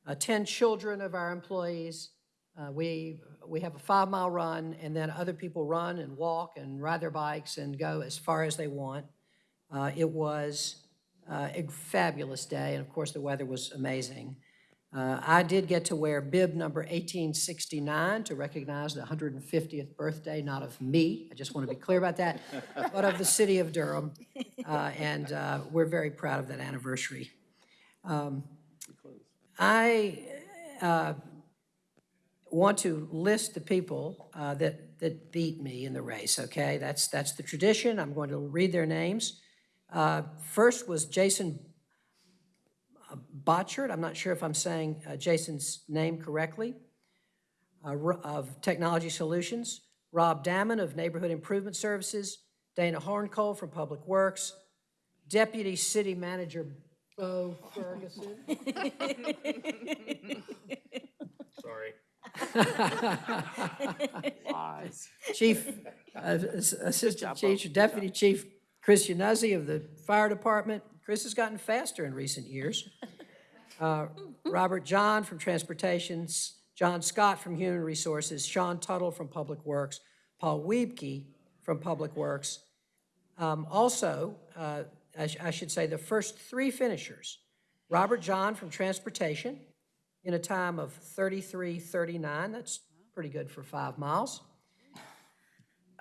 uh, 10 children of our employees. Uh, We, we have a five-mile run, and then other people run and walk and ride their bikes and go as far as they want. It was uh, a fabulous day, and of course, the weather was amazing. Uh, I did get to wear bib number 1869 to recognize the 150th birthday, not of me, I just want to be clear about that, <laughs> but of the city of Durham, Uh, and uh, we're very proud of that anniversary. Um, I uh, want to list the people uh, that, that beat me in the race, okay? That's, that's the tradition, I'm going to read their names. Uh, First was Jason Botchard, I'm not sure if I'm saying uh, Jason's name correctly, uh, of Technology Solutions, Rob Damon of Neighborhood Improvement Services, Dana Horncole from Public Works, Deputy City Manager Bo Ferguson. <laughs> Sorry. Lies. Chief, uh, Ass- Assistant Chief, Deputy Chief Chris Yanuzzi of the Fire Department. Chris has gotten faster in recent years. <laughs> Uh, Robert John from Transportations, John Scott from Human Resources, Sean Tuttle from Public Works, Paul Wiebke from Public Works. Um, Also, uh, I sh- I should say, the first three finishers, Robert John from Transportation in a time of 33:39, that's pretty good for five miles.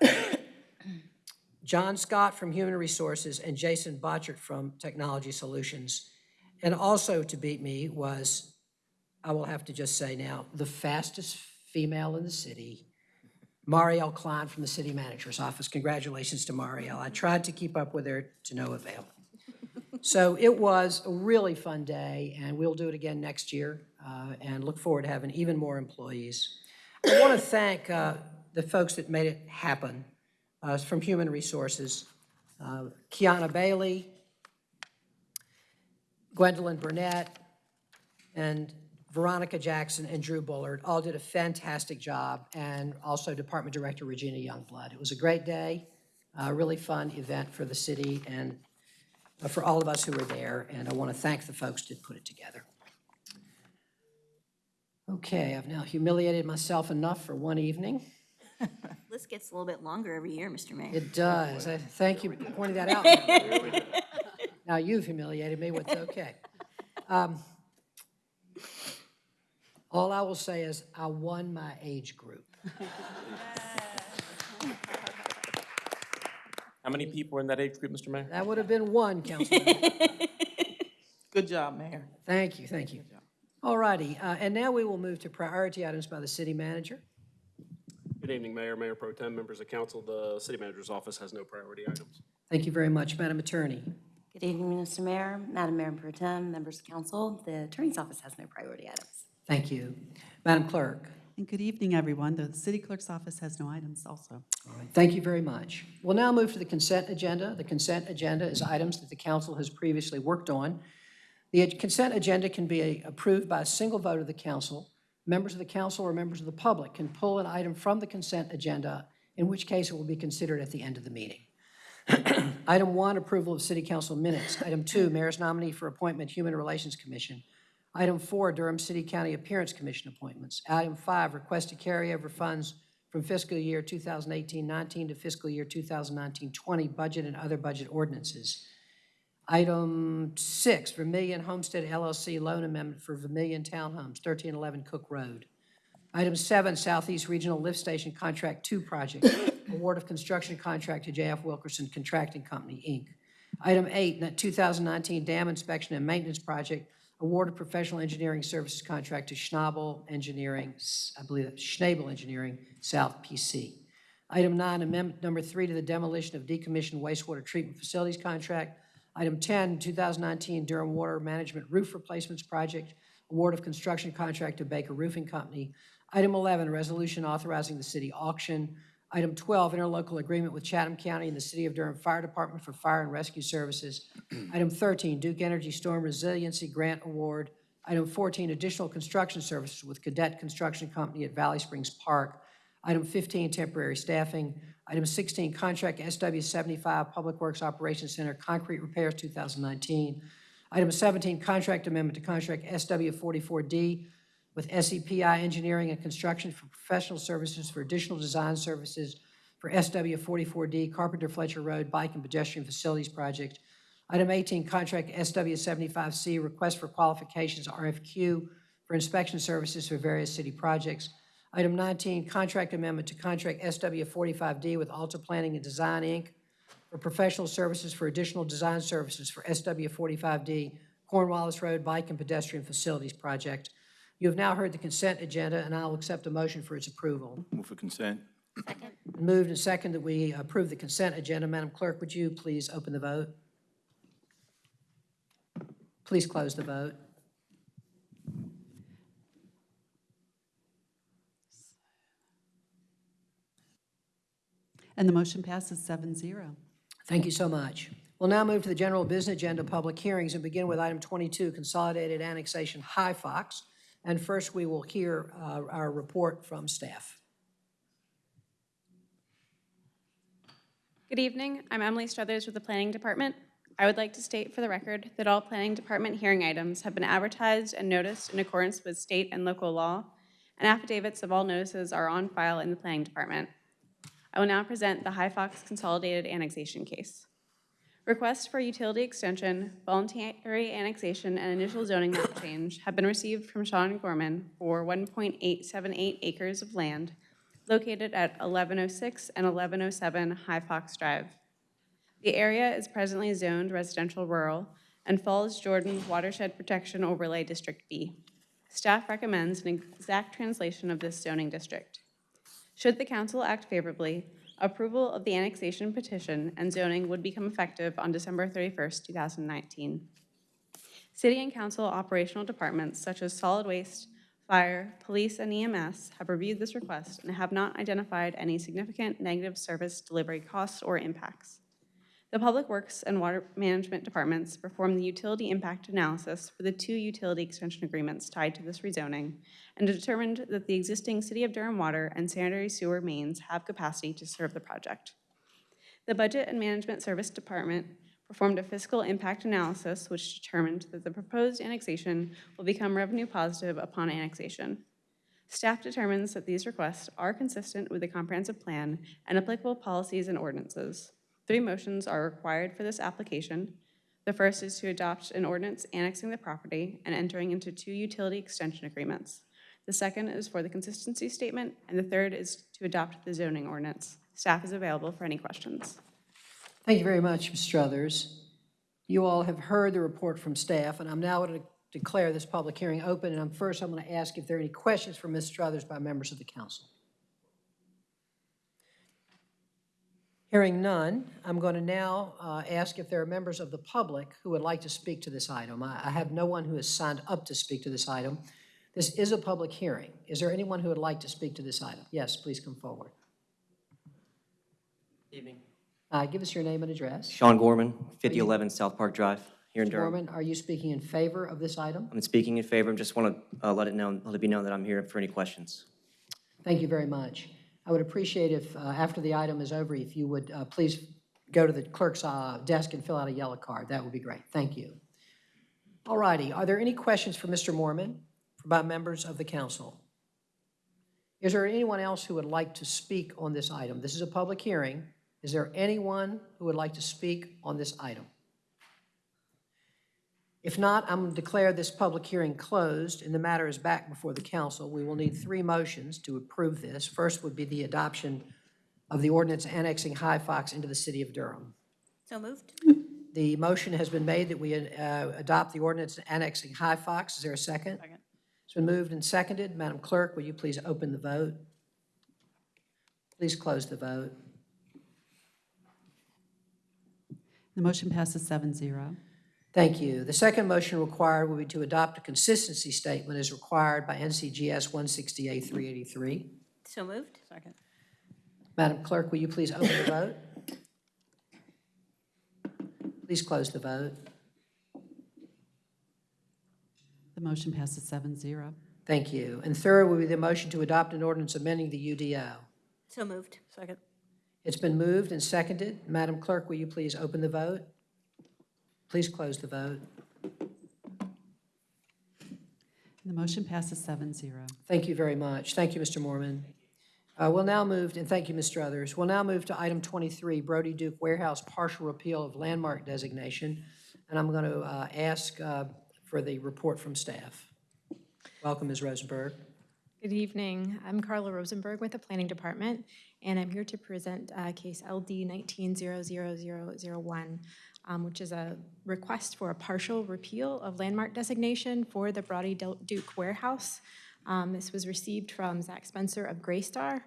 <coughs> <coughs> John Scott from Human Resources and Jason Botchert from Technology Solutions. And also to beat me was, I will have to just say now, the fastest female in the city, Marielle Klein from the City Manager's Office. Congratulations to Marielle. I tried to keep up with her to no avail. So it was a really fun day, and we'll do it again next year, uh, and look forward to having even more employees. I want to thank uh, the folks that made it happen uh, from Human Resources, uh, Kiana Bailey, Gwendolyn Burnett, and Veronica Jackson, and Drew Bullard all did a fantastic job, and also Department Director Regina Youngblood. It was a great day, a really fun event for the city and uh, for all of us who were there, and I want to thank the folks that put it together. Okay, I've now humiliated myself enough for one evening. <laughs> List gets a little bit longer every year, Mr. Mayor. It does. I Thank you for pointing that out. <laughs> Now you've humiliated me, what's okay. Um, All I will say is I won my age group. How many people were in that age group, Mr. Mayor? That would have been one, Councilman. <laughs> Good job, Mayor. Thank you, thank you. All righty, uh, and now we will move to priority items by the city manager. Good evening, Mayor, Mayor Pro Tem, members of council. The city manager's office has no priority items. Thank you very much, Madam Attorney. Good evening, Mr. Mayor, Madam Mayor Pro Tem, members of council. The Attorney's Office has no priority items. Thank you. Madam Clerk. And good evening, everyone. The city clerk's office has no items also. All right, Thank you very much. We'll now move to the consent agenda. The consent agenda is items that the council has previously worked on. The consent agenda can be approved by a single vote of the council. Members of the council or members of the public can pull an item from the consent agenda, in which case it will be considered at the end of the meeting. <clears throat> Item one, approval of city council minutes. Item two, mayor's nominee for appointment, Human Relations Commission. Item four, Durham City County Appearance Commission appointments. Item five, request to carry over funds from fiscal year 2018-19 to fiscal year 2019-20 budget and other budget ordinances. Item six, Vermillion Homestead LLC loan amendment for Vermillion Townhomes, 1311 Cook Road. Item seven, Southeast Regional Lift Station Contract Two Project, award of construction contract to JF Wilkerson Contracting Company, Inc. Item eight, that 2019 dam inspection and maintenance project, award of professional engineering services contract to Schnabel Engineering, I believe that's Schnabel Engineering, South PC. Item nine, amendment number three to the demolition of decommissioned wastewater treatment facilities contract. Item 10, 2019 Durham Water Management Roof Replacements Project, award of construction contract to Baker Roofing Company. Item 11, resolution authorizing the city auction. Item 12, interlocal agreement with Chatham County and the City of Durham Fire Department for fire and rescue services. <clears throat> Item 13, Duke Energy Storm Resiliency Grant Award. Item 14, additional construction services with Cadet Construction Company at Valley Springs Park. Item 15, temporary staffing. Item 16, contract SW 75 Public Works Operations Center concrete repairs 2019. Item 17, contract amendment to contract SW 44D with SEPI Engineering and Construction for professional services for additional design services for SW 44D Carpenter Fletcher Road Bike and Pedestrian Facilities Project. Item 18, contract SW 75C request for qualifications RFQ for inspection services for various city projects. Item 19, contract amendment to contract SW 45D with Alta Planning and Design, Inc. for professional services for additional design services for SW 45D Cornwallis Road Bike and Pedestrian Facilities Project. You have now heard the consent agenda, and I'll accept a motion for its approval. Move for consent. Second. Moved and second that we approve the consent agenda. Madam Clerk, would you please open the vote? Please close the vote. And the motion passes 7-0. Thank you so much. We'll now move to the general business agenda, public hearings, and begin with item 22, consolidated annexation High Fox. And first, we will hear uh, our report from staff. Good evening. I'm Emily Struthers with the Planning Department. I would like to state for the record that all Planning Department hearing items have been advertised and noticed in accordance with state and local law, and affidavits of all notices are on file in the Planning Department. I will now present the High Fox Consolidated Annexation Case. Requests for utility extension, voluntary annexation, and initial zoning map change have been received from Sean Gorman for 1.878 acres of land located at 1106 and 1107 High Fox Drive. The area is presently zoned residential rural and Falls Jordan Watershed Protection Overlay District B. Staff recommends an exact translation of this zoning district. Should the council act favorably, approval of the annexation petition and zoning would become effective on December 31st, 2019. City and council operational departments such as solid waste, fire, police, and EMS have reviewed this request and have not identified any significant negative service delivery costs or impacts. The Public Works and Water Management Departments performed the utility impact analysis for the two utility extension agreements tied to this rezoning and determined that the existing City of Durham water and sanitary sewer mains have capacity to serve the project. The Budget and Management Service Department performed a fiscal impact analysis which determined that the proposed annexation will become revenue positive upon annexation. Staff determines that these requests are consistent with the comprehensive plan and applicable policies and ordinances. Three motions are required for this application. The first is to adopt an ordinance annexing the property and entering into two utility extension agreements. The second is for the consistency statement, and the third is to adopt the zoning ordinance. Staff is available for any questions. Thank you very much, Ms. Struthers. You all have heard the report from staff, and I'm now going to declare this public hearing open. And I'm first, I'm going to ask if there are any questions for Ms. Struthers by members of the council. Hearing none, I'm going to now uh, ask if there are members of the public who would like to speak to this item. I I have no one who has signed up to speak to this item. This is a public hearing. Is there anyone who would like to speak to this item? Yes, please come forward. Evening. Uh, Give us your name and address. Sean Gorman, 5011 South Park Drive, here in Mr. Durham. Gorman, are you speaking in favor of this item? I'm speaking in favor, I just want to let it know, let it be known that I'm here for any questions. Thank you very much. I would appreciate if, uh, after the item is over, if you would uh, please go to the clerk's uh, desk and fill out a yellow card. That would be great. Thank you. All righty. Are there any questions for Mr. Mormon by members of the council? Is there anyone else who would like to speak on this item? This is a public hearing. Is there anyone who would like to speak on this item? If not, I'm going to declare this public hearing closed, and the matter is back before the council. We will need three motions to approve this. First would be the adoption of the ordinance annexing High Fox into the city of Durham. So moved. The motion has been made that we uh, adopt the ordinance annexing High Fox. Is there a second? Second. It's been moved and seconded. Madam Clerk, will you please open the vote? Please close the vote. The motion passes 7-0. Thank you. The second motion required will be to adopt a consistency statement as required by NCGS 160A383. So moved. Second. Madam Clerk, will you please open the vote? Please close the vote. The motion passes 7-0. Thank you. And third will be the motion to adopt an ordinance amending the UDO. So moved. Second. It's been moved and seconded. Madam Clerk, will you please open the vote? Please close the vote. The motion passes 7-0. Thank you very much. Thank you, Mr. Mormon. Uh, We'll now move, and thank you, Ms. Struthers. We'll now move to item 23, Brodie Duke Warehouse partial repeal of landmark designation. And I'm going to uh, ask uh, for the report from staff. Welcome, Ms. Rosenberg. Good evening. I'm Carla Rosenberg with the Planning Department, and I'm here to present uh, case LD 19-00001, um, which is a request for a partial repeal of landmark designation for the Brodie Duke Warehouse. Um, This was received from Zach Spencer of Greystar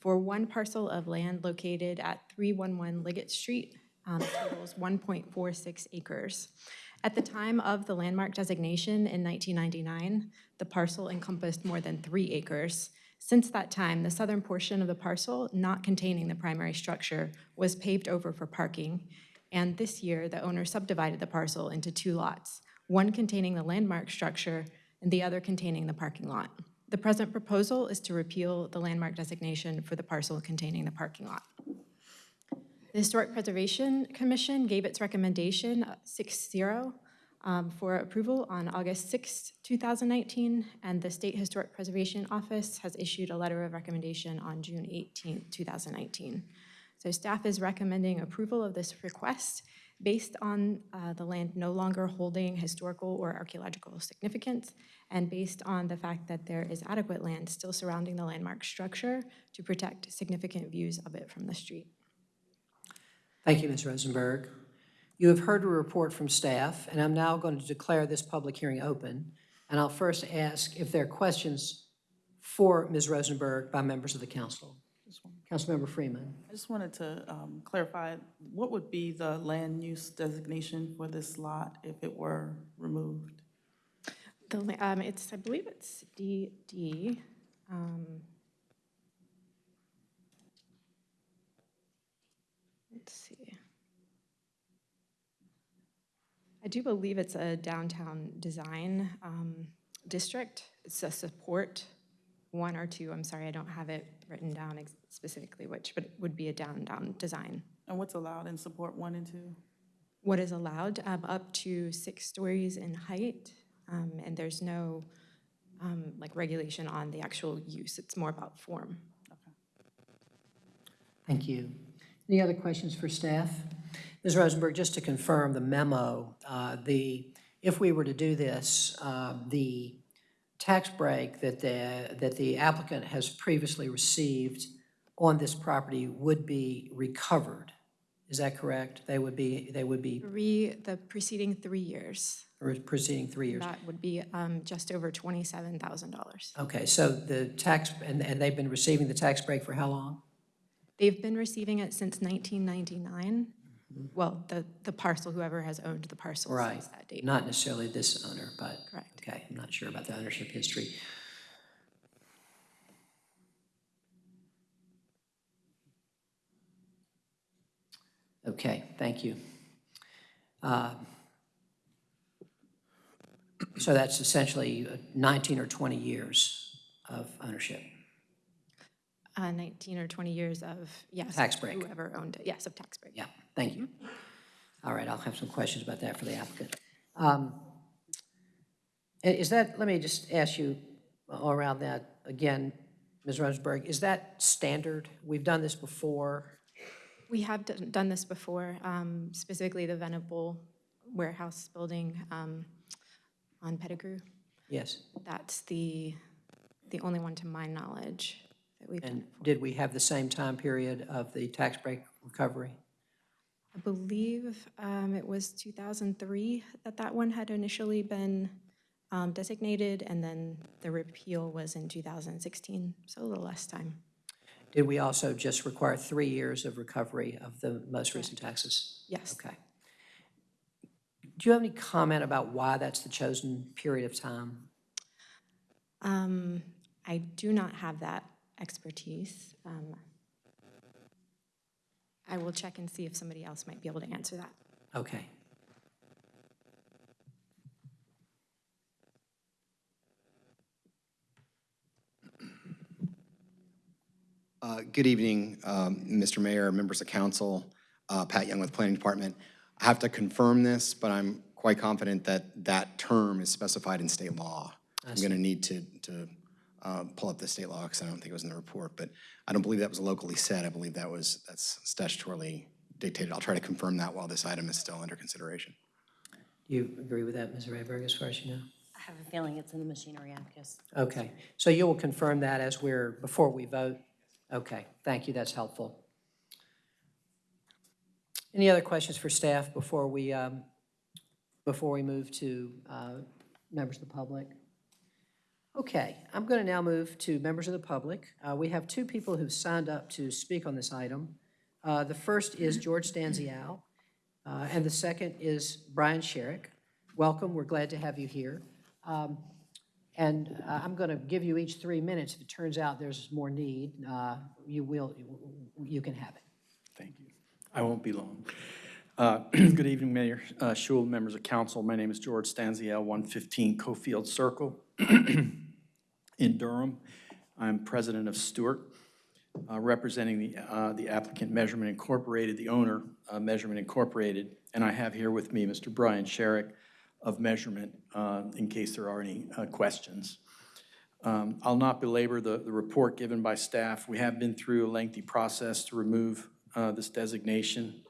for one parcel of land located at 311 Liggett Street, um, totals 1.46 acres. At the time of the landmark designation in 1999, the parcel encompassed more than three acres. Since that time, the southern portion of the parcel, not containing the primary structure, was paved over for parking. And this year, the owner subdivided the parcel into two lots, one containing the landmark structure and the other containing the parking lot. The present proposal is to repeal the landmark designation for the parcel containing the parking lot. The Historic Preservation Commission gave its recommendation uh, 6-0 um, for approval on August 6, 2019, and the State Historic Preservation Office has issued a letter of recommendation on June 18, 2019. So staff is recommending approval of this request based on uh, the land no longer holding historical or archaeological significance, and based on the fact that there is adequate land still surrounding the landmark structure to protect significant views of it from the street. Thank you, Ms. Rosenberg. You have heard a report from staff, and I'm now going to declare this public hearing open. And I'll first ask if there are questions for Ms. Rosenberg by members of the council. Councilmember Freeman. I just wanted to um, clarify, what would be the land use designation for this lot if it were removed? The, um, it's, I believe it's DD. um, Let's see. I do believe it's a downtown design um, district. It's a support one or two. I'm sorry, I don't have it written down ex- specifically which, but it would be a downtown design. And what's allowed in support one and two? What is allowed, um, up to six stories in height, um, and there's no um, like regulation on the actual use. It's more about form. Okay. Thank you. Any other questions for staff? Ms. Rosenberg, just to confirm the memo, uh, the, if we were to do this, uh, the tax break that the, that the applicant has previously received on this property would be recovered. Is that correct? They would be, they would be Three, the preceding three years. proceeding three years? That would be um, just over $27,000. Okay, so the tax, and, and they've been receiving the tax break for how long? They've been receiving it since 1999. Well, the, the parcel, whoever has owned the parcel Right, since that date. not necessarily this owner, but. Correct. Okay, I'm not sure about the ownership history. Okay, thank you. Uh, So that's essentially uh, 19 or 20 years of ownership. Uh, 19 or 20 years of, yes. Tax break. Whoever owned it, yes, of tax break. Yeah, thank you. All right, I'll have some questions about that for the applicant. Um, Is that, let me just ask you all around that again, Ms. Rosenberg, is that standard? We've done this before. We have done this before, um, specifically the Venable Warehouse Building um, on Pettigrew. Yes. That's the, the only one to my knowledge that we've done. And did we have the same time period of the tax break recovery? I believe um, it was 2003 that that one had initially been um, designated, and then the repeal was in 2016, so a little less time. Did we also just require three years of recovery of the most recent taxes? Yes. Okay. Do you have any comment about why that's the chosen period of time? Um, I do not have that expertise. Um, I will check and see if somebody else might be able to answer that. Okay. Uh, Good evening, um, Mr. Mayor, members of council, uh, Pat Young with Planning Department. I have to confirm this, but I'm quite confident that that term is specified in state law. I I'm going to need to, to uh, pull up the state law because I don't think it was in the report, but I don't believe that was locally said. I believe that was, that's statutorily dictated. I'll try to confirm that while this item is still under consideration. Do you agree with that, Ms. Rayberg, as far as you know? I have a feeling it's in the machinery amicus. Okay, so you will confirm that as we're, before we vote? Okay, thank you, that's helpful. Any other questions for staff before we, um, before we move to uh, members of the public? Okay, I'm going to now move to members of the public. Uh, We have two people who've signed up to speak on this item. Uh, The first is George Stanzial, uh, and the second is Brian Sherrick. Welcome, we're glad to have you here. Um, And uh, I'm going to give you each three minutes. If it turns out there's more need, uh, you will, you can have it. Thank you. I won't be long. Uh, <clears throat> Good evening, Mayor uh, Schewel, members of council. My name is George Stanziel, 115 Cofield Circle <clears throat> in Durham. I'm president of Stewart, uh, representing the uh, the applicant Measurement Incorporated, the owner, uh, Measurement Incorporated. And I have here with me Mr. Brian Sherrick of Measurement, uh, in case there are any uh, questions. Um, I'll not belabor the, the report given by staff. We have been through a lengthy process to remove uh, this designation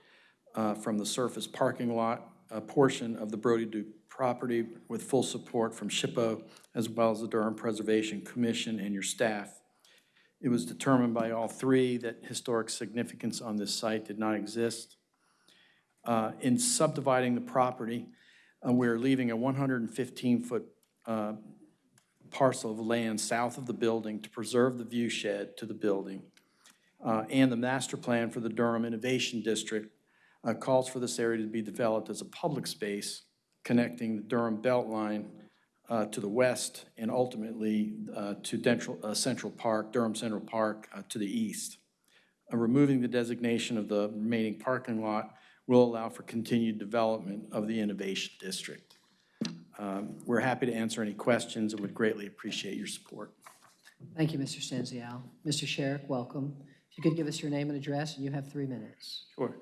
from the surface parking lot, portion of the Brodie Duke property with full support from SHPO, as well as the Durham Preservation Commission and your staff. It was determined by all three that historic significance on this site did not exist. Uh, In subdividing the property, uh, we're leaving a 115-foot parcel of land south of the building to preserve the view shed to the building. Uh, And the master plan for the Durham Innovation District uh, calls for this area to be developed as a public space connecting the Durham Beltline uh, to the west and ultimately uh, to Dentral- uh, Central Park, Durham Central Park uh, to the east. Uh, Removing the designation of the remaining parking lot will allow for continued development of the Innovation District. Um, We're happy to answer any questions and would greatly appreciate your support. Thank you, Mr. Stanzial. Mr. Sherrick, welcome. If you could give us your name and address, and you have three minutes. Sure.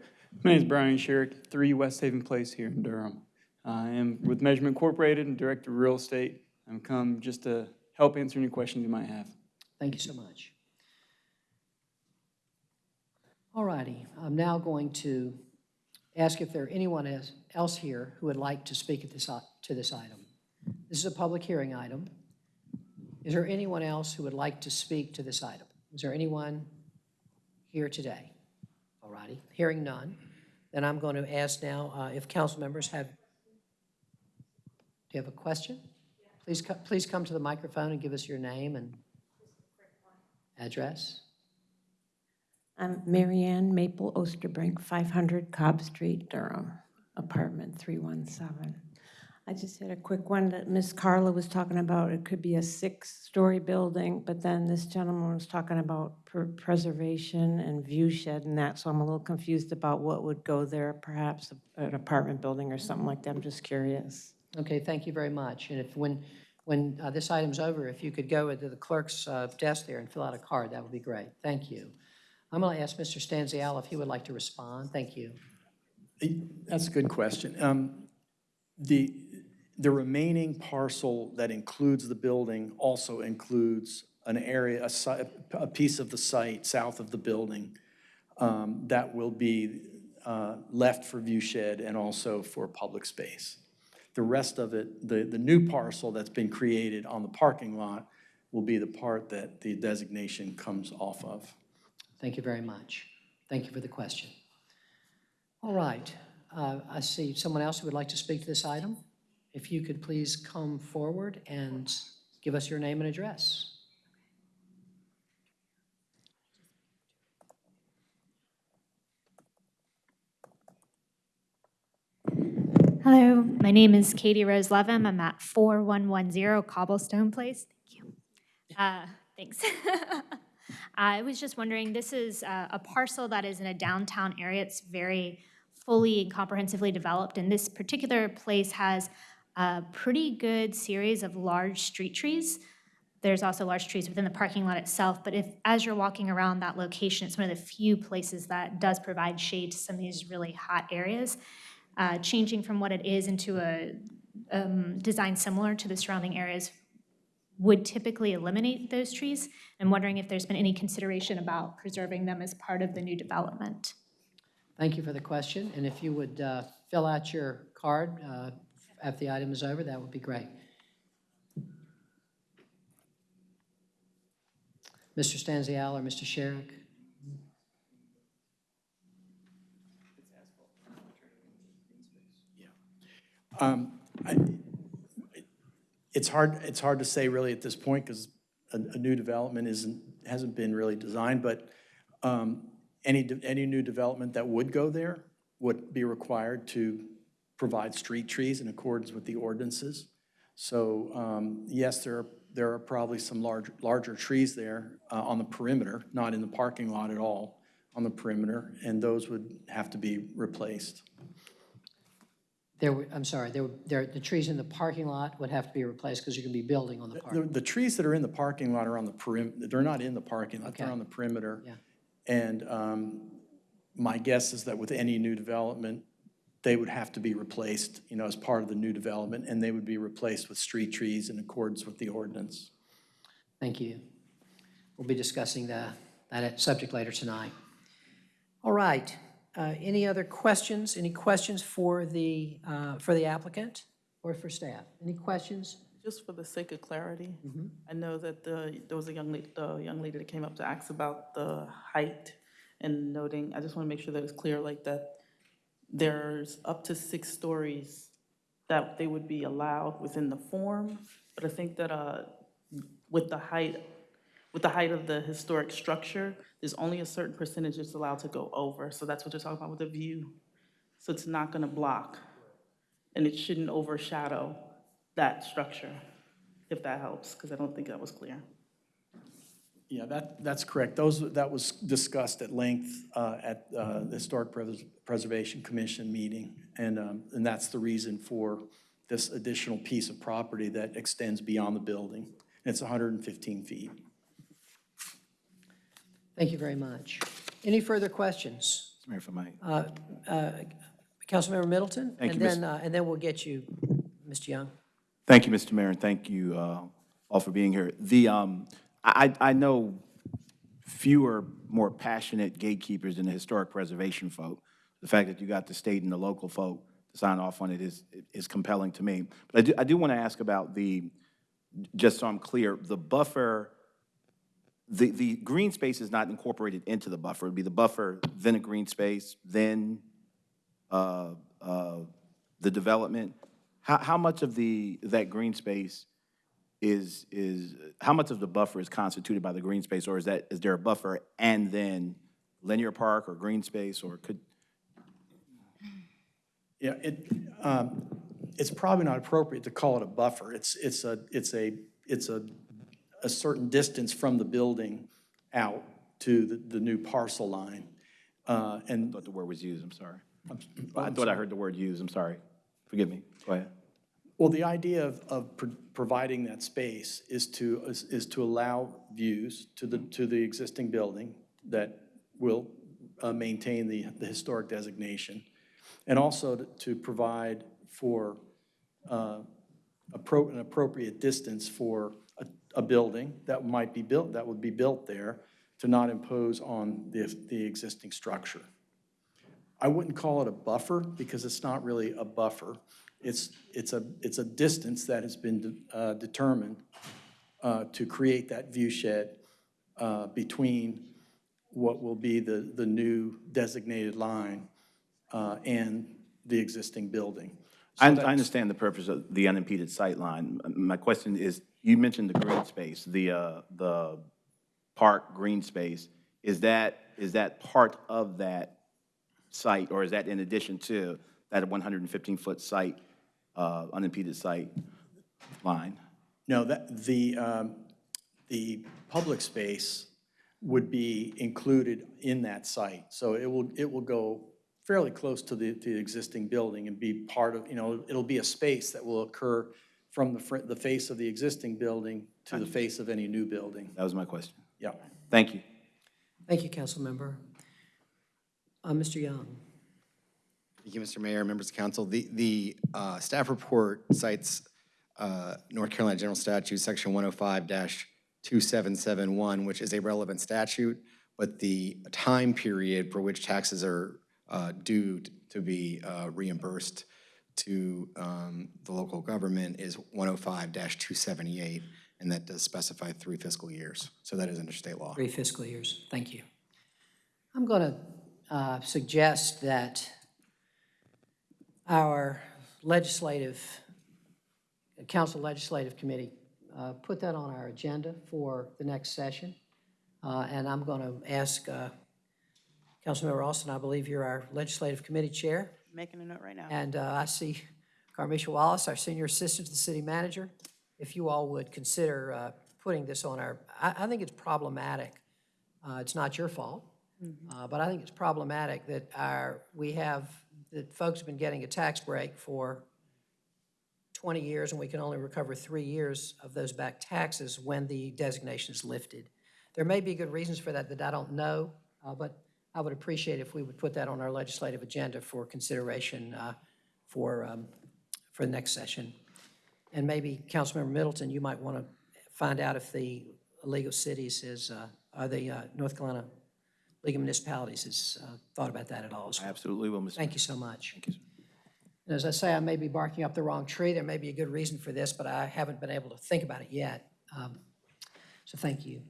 My name is Brian Sherrick, 3 West Haven Place here in Durham. I am with Measurement Incorporated and Director of Real Estate. I'm come just to help answer any questions you might have. Thank you so much. All righty, I'm now going to ask if there are anyone else- here who would like to speak at this, to this item. This is a public hearing item. Is there anyone else who would like to speak to this item? Is there anyone here today? All righty, hearing none, then I'm going to ask now uh, if council members have, you have a question? Please, co- please come to the microphone and give us your name and address. I'm Marianne Maple Osterbrink, 500 Cobb Street, Durham, apartment 317. I just had a quick one that Miss Carla was talking about. It could be a six-story building, but then this gentleman was talking about preservation and view shed and that, so I'm a little confused about what would go there, perhaps an apartment building or something like that. I'm just curious. Okay, thank you very much. And if, when, when uh, this item's over, if you could go to the clerk's uh, desk there and fill out a card, that would be great. Thank you. I'm going to ask Mr. Stanzial if he would like to respond. Thank you. That's a good question. Um, The, the remaining parcel that includes the building also includes an area, a a piece of the site south of the building um, that will be uh, left for view shed and also for public space. The rest of it, the, the new parcel that's been created on the parking lot will be the part that the designation comes off of. Thank you very much. Thank you for the question. All right, uh, I see someone else who would like to speak to this item. If you could please come forward and give us your name and address. Hello, my name is Katie Rose Levin. I'm at 4110 Cobblestone Place. Thank you. Uh, Thanks. <laughs> I was just wondering, this is uh, a parcel that is in a downtown area. It's very fully and comprehensively developed, and this particular place has a pretty good series of large street trees. There's also large trees within the parking lot itself, but if, as you're walking around that location, it's one of the few places that does provide shade to some of these really hot areas uh, changing from what it is into a um, design similar to the surrounding areas would typically eliminate those trees. I'm wondering if there's been any consideration about preserving them as part of the new development. Thank you for the question, and if you would uh, fill out your card uh, after the item is over, that would be great. Mr. Stanzial or Mr. Sherrick? Um, I- It's hard, it's hard to say really at this point because a, a new development isn't, hasn't been really designed, but um, any, any new development that would go there would be required to provide street trees in accordance with the ordinances. So um, yes, there are, there are probably some large, larger trees there uh, on the perimeter, not in the parking lot at all, on the perimeter, and those would have to be replaced. There, were- I'm sorry, there, were- there, the trees in the parking lot would have to be replaced because you're going to be building on the park. The, the trees that are in the parking lot are on the perim, they're not in the parking lot, they're Okay. on the perimeter. Yeah. And um, my guess is that with any new development, they would have to be replaced, you know, as part of the new development, and they would be replaced with street trees in accordance with the ordinance. Thank you. We'll be discussing the, that subject later tonight. All right, uh, any other questions? Any questions for the, uh, for the applicant or for staff? Any questions? Just for the sake of clarity, I know that the, there was a young lady, the young lady that came up to ask about the height and noting, I just want to make sure that it's clear, like that there's up to six stories that they would be allowed within the form, but I think that, uh, with the height, with the height of the historic structure, there's only a certain percentage that's allowed to go over, so that's what they're talking about with the view. So it's not gonna block, and it shouldn't overshadow that structure, if that helps, because I don't think that was clear. Yeah, that, that's correct. Those, that was discussed at length uh, at uh, the Historic Pres- Preservation Commission meeting, and, um, and that's the reason for this additional piece of property that extends beyond the building. It's 115 feet. Thank you very much. Any further questions? Mayor, if I might. Uh, uh, Councilmember Middleton? Thank And you, then, uh, and then we'll get you, Mr. Young. Thank you, Mr. Mayor, and thank you uh, all for being here. The, um, I, I know fewer, more passionate gatekeepers than the historic preservation folk. The fact that you got the state and the local folk to sign off on it is, is compelling to me. But I do, I do want to ask about the, just so I'm clear, the buffer, the, the green space is not incorporated into the buffer. It'd be the buffer, then a green space, then uh, uh, the development. How, how much of the, that green space is, is, how much of the buffer is constituted by the green space? Or is that, is there a buffer and then linear park or green space, or could, Yeah, it, um, it's probably not appropriate to call it a buffer. It's, it's a, it's a, it's a, a certain distance from the building out to the, the new parcel line. Uh, And I thought the word was used, I'm sorry. I'm I thought I heard the word used, I'm sorry. Forgive me, go ahead. Well, the idea of, of pro- providing that space is to, is, is to allow views to the, to the existing building that will uh, maintain the, the historic designation, and also to- to provide for uh, an appropriate distance for a, building that might be built, that would be built there, to not impose on the, the existing structure. I wouldn't call it a buffer because it's not really a buffer. It's, it's a, it's a distance that has been uh, determined uh, to create that view shed uh, between what will be the, the new designated line uh, and the existing building. I, I understand the purpose of the unimpeded sight line. My question is, you mentioned the green space, the, uh, the park green space. Is that, is that part of that site, or is that in addition to that 115-foot site, uh, unimpeded site line? No, that, the, um, the public space would be included in that site. So it will, it will go fairly close to the, to the existing building and be part of, you know, it'll be a space that will occur from the, fr- the face of the existing building to the face of any new building. That was my question. Yeah. Thank you. Thank you, Councilmember. Uh, Mr. Young? Thank you, Mr. Mayor, members of council. The, the uh, staff report cites uh, North Carolina General Statute, Section 105-2771, which is a relevant statute, but the time period for which taxes are uh, due to be uh, reimbursed to um, the local government is 105-278, and that does specify three fiscal years. So that is under state law. Three fiscal years. Thank you. I'm going to suggest that our legislative, council legislative committee, uh, put that on our agenda for the next session. Uh, And I'm going to ask uh, Councilmember Alston, I believe you're our legislative committee chair. Making a note right now. And uh, I see Carmisha Wallace, our senior assistant to the city manager. If you all would consider uh, putting this on our, I, I think it's problematic. Uh, It's not your fault, uh, but I think it's problematic that our, we have, that folks have been getting a tax break for 20 years, and we can only recover three years of those back taxes when the designation is lifted. There may be good reasons for that that I don't know, uh, but I would appreciate if we would put that on our legislative agenda for consideration uh, for, um, for the next session. And maybe, Councilmember Middleton, you might want to find out if the League of Cities is, uh, or the uh, North Carolina League of Municipalities has uh, thought about that at all as well. Absolutely will, Mr. Thank you so much. Thank you, And as I say, I may be barking up the wrong tree. There may be a good reason for this, but I haven't been able to think about it yet. Um, So thank you.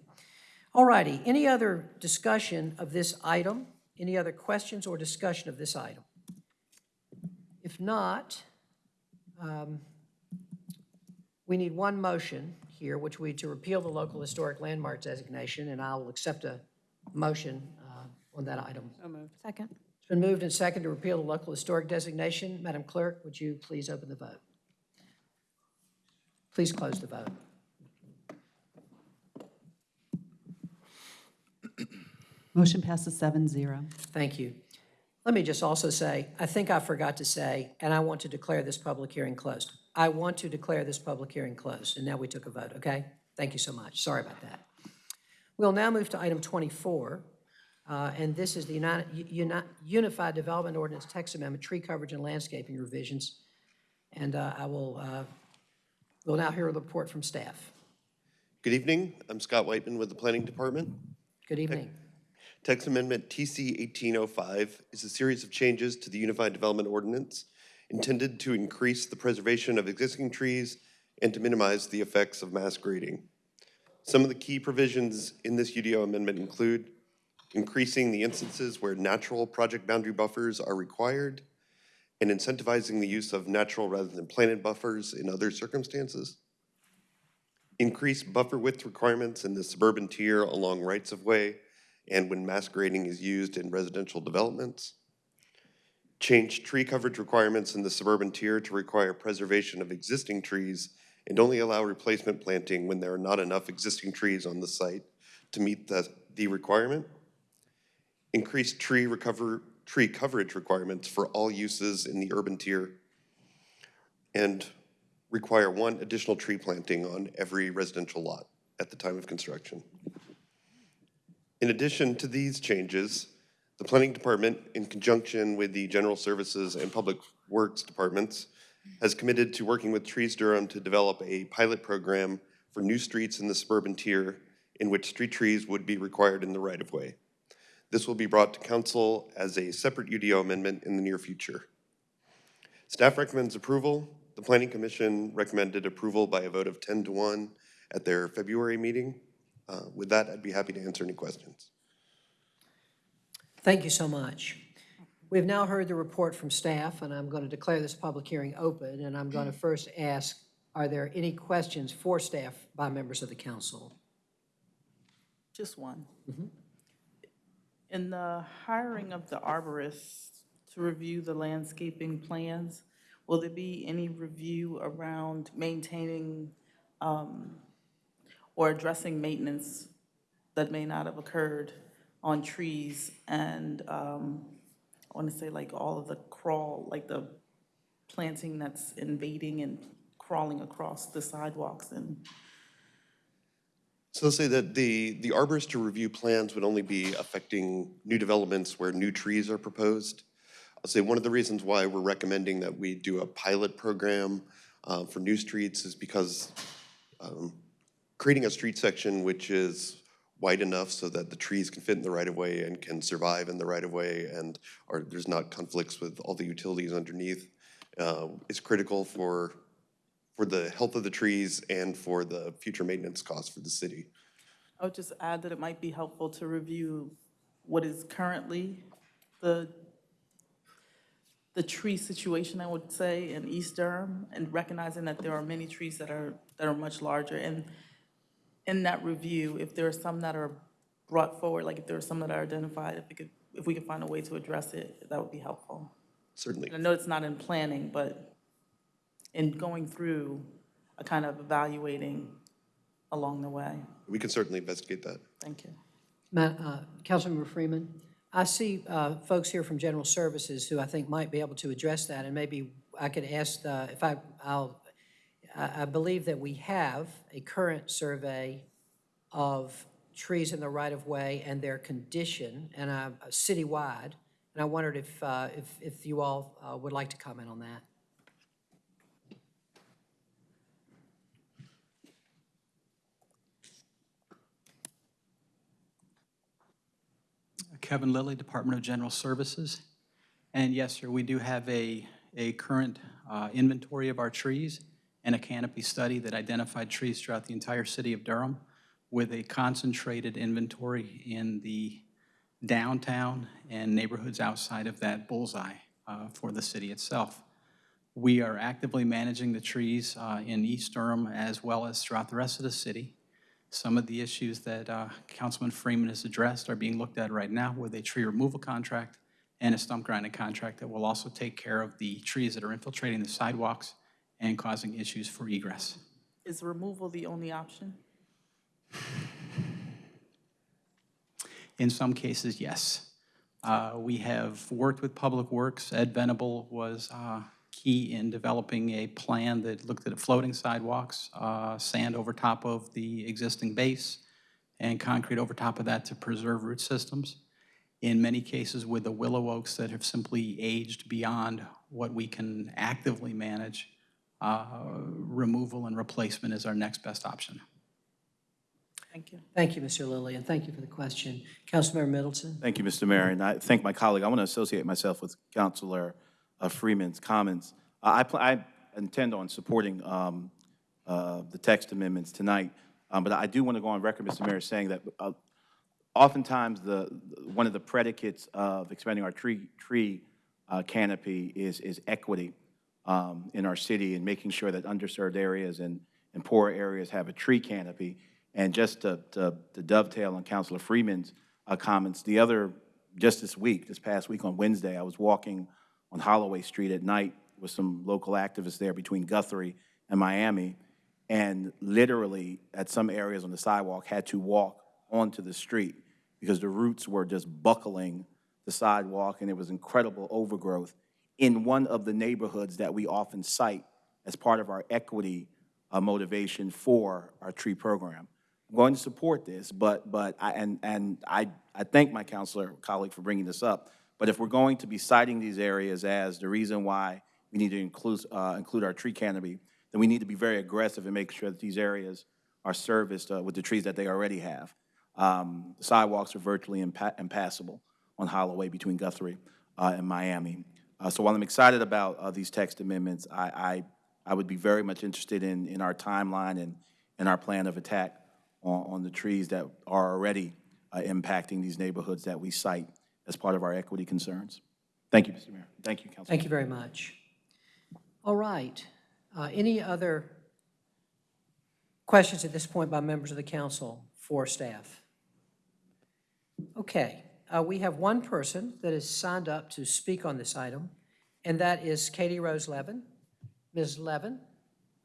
All righty, any other discussion of this item? Any other questions or discussion of this item? If not, um, we need one motion here, which we, to repeal the local historic landmark designation, and I'll accept a motion uh, on that item. So moved. Second. It's been moved and second to repeal the local historic designation. Madam Clerk, would you please open the vote? Please close the vote. Motion passes seven zero. Thank you. Let me just also say, I think I forgot to say, and I want to declare this public hearing closed. I want to declare this public hearing closed, and now we took a vote, okay? Thank you so much. Sorry about that. We'll now move to item 24, uh, and this is the United- Uni- Unified Development Ordinance Text Amendment, Tree Coverage and Landscaping Revisions. And uh, I will, uh, we'll now hear a report from staff. Good evening. I'm Scott Whiteman with the Planning Department. Good evening. Text Amendment TC 1805 is a series of changes to the Unified Development Ordinance intended to increase the preservation of existing trees and to minimize the effects of mass grading. Some of the key provisions in this UDO amendment include increasing the instances where natural project boundary buffers are required and incentivizing the use of natural rather than planted buffers in other circumstances, increase buffer width requirements in the suburban tier along rights-of-way and when mass grading is used in residential developments, change tree coverage requirements in the suburban tier to require preservation of existing trees and only allow replacement planting when there are not enough existing trees on the site to meet the, the requirement, increase tree recover, tree coverage requirements for all uses in the urban tier, and require one additional tree planting on every residential lot at the time of construction. In addition to these changes, the Planning Department, in conjunction with the General Services and Public Works Departments, has committed to working with Trees Durham to develop a pilot program for new streets in the suburban tier in which street trees would be required in the right-of-way. This will be brought to council as a separate UDO amendment in the near future. Staff recommends approval. The Planning Commission recommended approval by a vote of 10 to 1 at their February meeting. Uh, With that, I'd be happy to answer any questions. Thank you so much. We've now heard the report from staff, and I'm going to declare this public hearing open, and I'm going to first ask, are there any questions for staff by members of the council? Just one. In the hiring of the arborists to review the landscaping plans, will there be any review around maintaining um, or addressing maintenance that may not have occurred on trees and, um, I want to say like all of the crawl, like the planting that's invading and crawling across the sidewalks and So say that the, the arborist to review plans would only be affecting new developments where new trees are proposed. I'll say one of the reasons why we're recommending that we do a pilot program uh, for new streets is because um, creating a street section which is wide enough so that the trees can fit in the right-of-way and can survive in the right-of-way and are, there's not conflicts with all the utilities underneath uh, is critical for for the health of the trees and for the future maintenance costs for the city. I would just add that it might be helpful to review what is currently the, the tree situation, I would say, in East Durham, and recognizing that there are many trees that are, that are much larger. And in that review, if there are some that are brought forward, like if there are some that are identified, if we could, if we could find a way to address it, that would be helpful. Certainly. And I know it's not in planning, but in going through a kind of evaluating along the way. We can certainly investigate that. Thank you. Ma- uh, Councilmember Freeman, I see uh, folks here from General Services who I think might be able to address that, and maybe I could ask, uh, if I, I'll, I believe that we have a current survey of trees in the right-of-way and their condition, and uh, citywide, and I wondered if, uh, if if you all uh, would like to comment on that. Kevin Lilly, Department of General Services. And yes, sir, we do have a, a current uh, inventory of our trees and a canopy study that identified trees throughout the entire city of Durham with a concentrated inventory in the downtown and neighborhoods outside of that bullseye uh, for the city itself. We are actively managing the trees uh, in East Durham as well as throughout the rest of the city. Some of the issues that uh, Councilman Freeman has addressed are being looked at right now with a tree removal contract and a stump grinding contract that will also take care of the trees that are infiltrating the sidewalks and causing issues for egress. Is removal the only option? In some cases, yes. Uh, We have worked with Public Works. Ed Venable was uh, key in developing a plan that looked at floating sidewalks, uh, sand over top of the existing base, and concrete over top of that to preserve root systems. In many cases with the willow oaks that have simply aged beyond what we can actively manage, uh, removal and replacement is our next best option. Thank you. Thank you, Mr. Lilly, and thank you for the question. Councilmember Middleton? Thank you, Mr. Mayor, and I thank my colleague. I want to associate myself with Councilor uh, Freeman's comments. Uh, I I intend on supporting um, uh, the text amendments tonight, um, but I do want to go on record, Mr. Mayor, saying that uh, oftentimes the, one of the predicates of expanding our tree, tree uh, canopy is, is equity um, in our city and making sure that underserved areas and, and poor areas have a tree canopy. And just to, to to dovetail on Councilor Freeman's uh, comments, the other, just this week, this past week on Wednesday, I was walking on Holloway Street at night with some local activists there between Guthrie and Miami, and literally, at some areas on the sidewalk, had to walk onto the street because the roots were just buckling the sidewalk, and it was incredible overgrowth in one of the neighborhoods that we often cite as part of our equity uh, motivation for our tree program. I'm going to support this, but, but, I- and, and I, I thank my counselor colleague for bringing this up, but if we're going to be citing these areas as the reason why we need to include, uh, include our tree canopy, then we need to be very aggressive and make sure that these areas are serviced uh, with the trees that they already have. Um, Sidewalks are virtually impa- impassable on Holloway between Guthrie uh, and Miami. Uh, So while I'm excited about uh, these text amendments, I, I, I would be very much interested in, in our timeline and, and our plan of attack on, on the trees that are already uh, impacting these neighborhoods that we cite as part of our equity concerns. Thank you, Mr. Mayor. Thank you, Council. Thank you very much. All right. Uh, Any other questions at this point by members of the council for staff? Okay, uh, we have one person that is signed up to speak on this item, and that is Katie Rose Levin. Ms. Levin,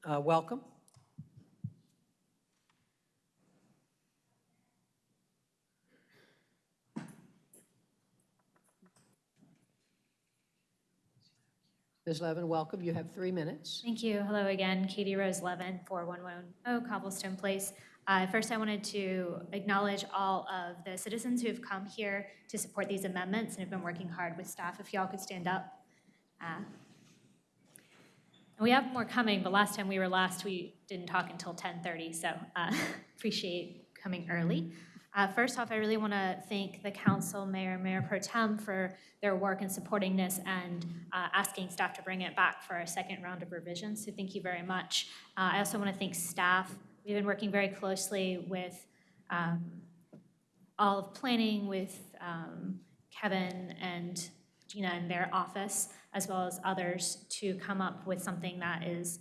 uh, welcome. Ms. Levin, welcome. You have three minutes. Thank you. Hello again, Katie Rose Levin, 4110 Cobblestone Place. Uh, First, I wanted to acknowledge all of the citizens who have come here to support these amendments and have been working hard with staff. If y'all could stand up. Uh, we have more coming, but last time we were last, we didn't talk until 10:30, so uh, <laughs> appreciate coming early. Uh, First off, I really want to thank the council, mayor, mayor pro tem for their work in supporting this and uh, asking staff to bring it back for a second round of revisions, so thank you very much. Uh, I also want to thank staff. We've been working very closely with um, all of planning, with um, Kevin and Gina in their office, as well as others, to come up with something that is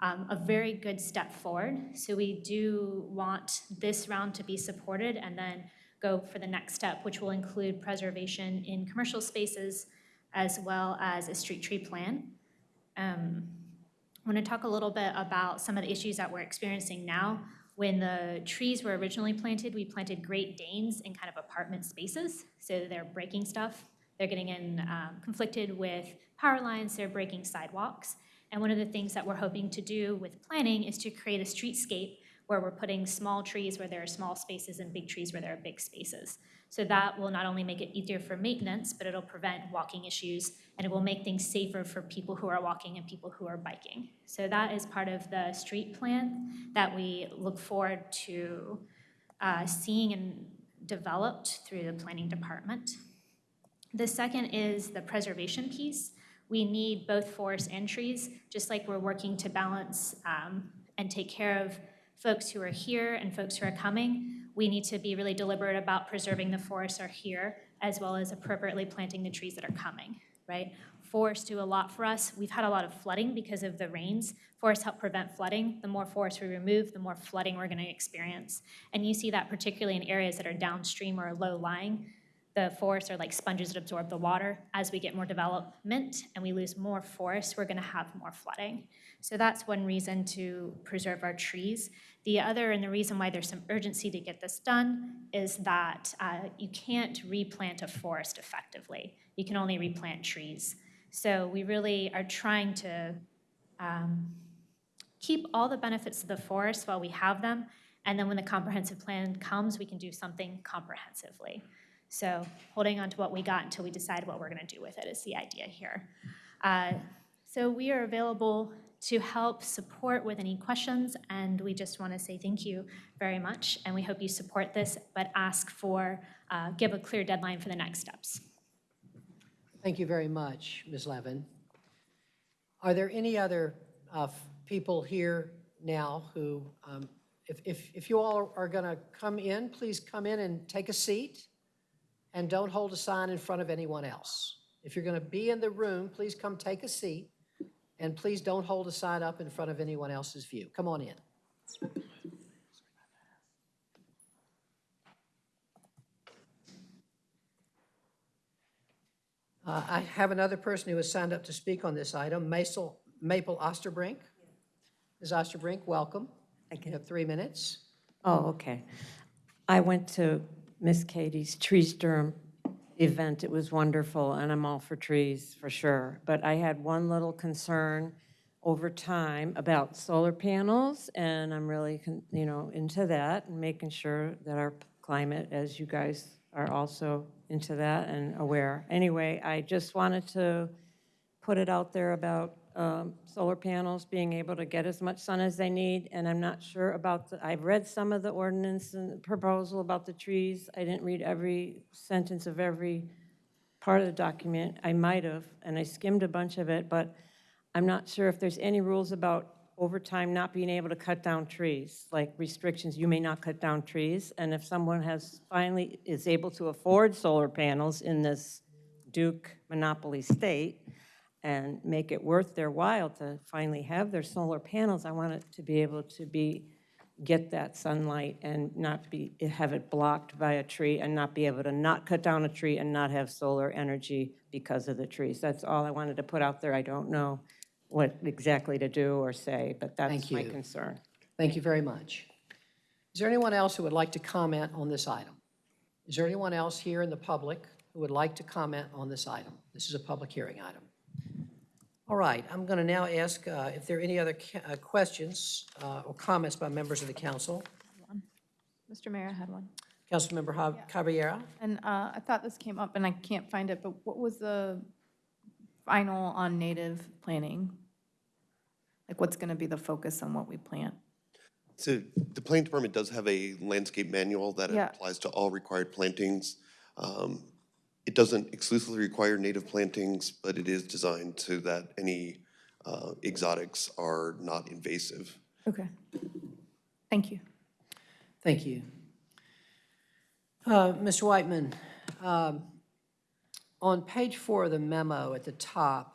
um, a very good step forward. So we do want this round to be supported and then go for the next step, which will include preservation in commercial spaces as well as a street tree plan. Um, I want to talk a little bit about some of the issues that we're experiencing now. When the trees were originally planted, we planted Great Danes in kind of apartment spaces, so they're breaking stuff. They're getting in um, conflicted with power lines, they're breaking sidewalks. And one of the things that we're hoping to do with planning is to create a streetscape where we're putting small trees where there are small spaces and big trees where there are big spaces. So that will not only make it easier for maintenance, but it'll prevent walking issues and it will make things safer for people who are walking and people who are biking. So that is part of the street plan that we look forward to uh, seeing and developed through the planning department. The second is the preservation piece. We need both forests and trees, just like we're working to balance um, and take care of folks who are here and folks who are coming. We need to be really deliberate about preserving the forests are here, as well as appropriately planting the trees that are coming, right? Forests do a lot for us. We've had a lot of flooding because of the rains. Forests help prevent flooding. The more forests we remove, the more flooding we're going to experience. And you see that particularly in areas that are downstream or low-lying the forests are like sponges that absorb the water. As we get more development and we lose more forest, we're gonna have more flooding. So that's one reason to preserve our trees. The other, and the reason why there's some urgency to get this done, is that uh, you can't replant a forest effectively. You can only replant trees. So we really are trying to um, keep all the benefits of the forest while we have them, and then when the comprehensive plan comes, we can do something comprehensively. So holding on to what we got until we decide what we're gonna do with it is the idea here. Uh, So we are available to help support with any questions, and we just wanna say thank you very much, and we hope you support this, but ask for, uh, give a clear deadline for the next steps. Thank you very much, Ms. Levin. Are there any other uh, people here now who, um, if, if, if you all are going to come in, please come in and take a seat, and don't hold a sign in front of anyone else. If you're going to be in the room, please come take a seat, and please don't hold a sign up in front of anyone else's view. Come on in. Uh, I have another person who has signed up to speak on this item, Maple Maple Osterbrink. Ms. Osterbrink, welcome. You have three minutes. Oh, okay. I went to Miss Katie's tree Durham event. It was wonderful, and I'm all for trees, for sure. But I had one little concern over time about solar panels, and I'm really, you know, into that and making sure that our climate, as you guys are also into that and aware. Anyway, I just wanted to put it out there about um, solar panels being able to get as much sun as they need, and I'm not sure about the, I've read some of the ordinance and proposal about the trees. I didn't read every sentence of every part of the document. I might have, and I skimmed a bunch of it, but I'm not sure if there's any rules about over time not being able to cut down trees, like restrictions, you may not cut down trees. And if someone has finally, is able to afford solar panels in this Duke monopoly state and make it worth their while to finally have their solar panels, I want it to be able to be, get that sunlight and not be, have it blocked by a tree and not be able to not cut down a tree and not have solar energy because of the trees. That's all I wanted to put out there. I don't know what exactly to do or say, but that's Thank my you. concern. Thank you very much. Is there anyone else who would like to comment on this item? Is there anyone else here in the public who would like to comment on this item? This is a public hearing item. All right, I'm going to now ask uh, if there are any other uh, questions uh, or comments by members of the council. Mr. Mayor, I had one. Councilmember Ha- Caballero? And uh, I thought this came up, and I can't find it, but what was the final on native planting? Like, what's going to be the focus on what we plant? So the planning department does have a landscape manual that Yeah. applies to all required plantings. Um, It doesn't exclusively require native plantings, but it is designed so that any uh, exotics are not invasive. Okay. Thank you. Thank you. Uh, Mr. Whiteman, um, on page four of the memo at the top,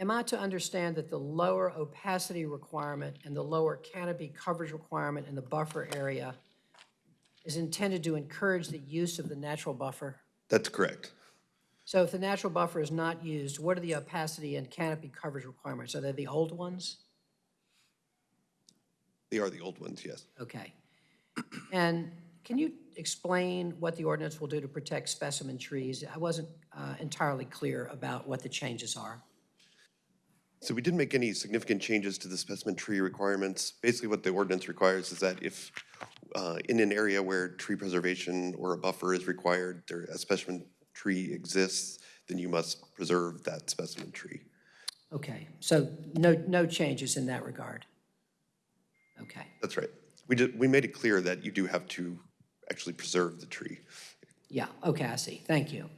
am I to understand that the lower opacity requirement and the lower canopy coverage requirement in the buffer area is intended to encourage the use of the natural buffer? That's correct. So if the natural buffer is not used, what are the opacity and canopy coverage requirements? Are they the old ones? They are the old ones, yes. Okay. And can you explain what the ordinance will do to protect specimen trees? I wasn't uh, entirely clear about what the changes are. So we didn't make any significant changes to the specimen tree requirements. Basically, what the ordinance requires is that if, uh, in an area where tree preservation or a buffer is required, there, a specimen tree exists, then you must preserve that specimen tree. Okay, so no, no changes in that regard? Okay, That's right. We did, we made it clear that you do have to actually preserve the tree. yeah, okay, I see. Thank you.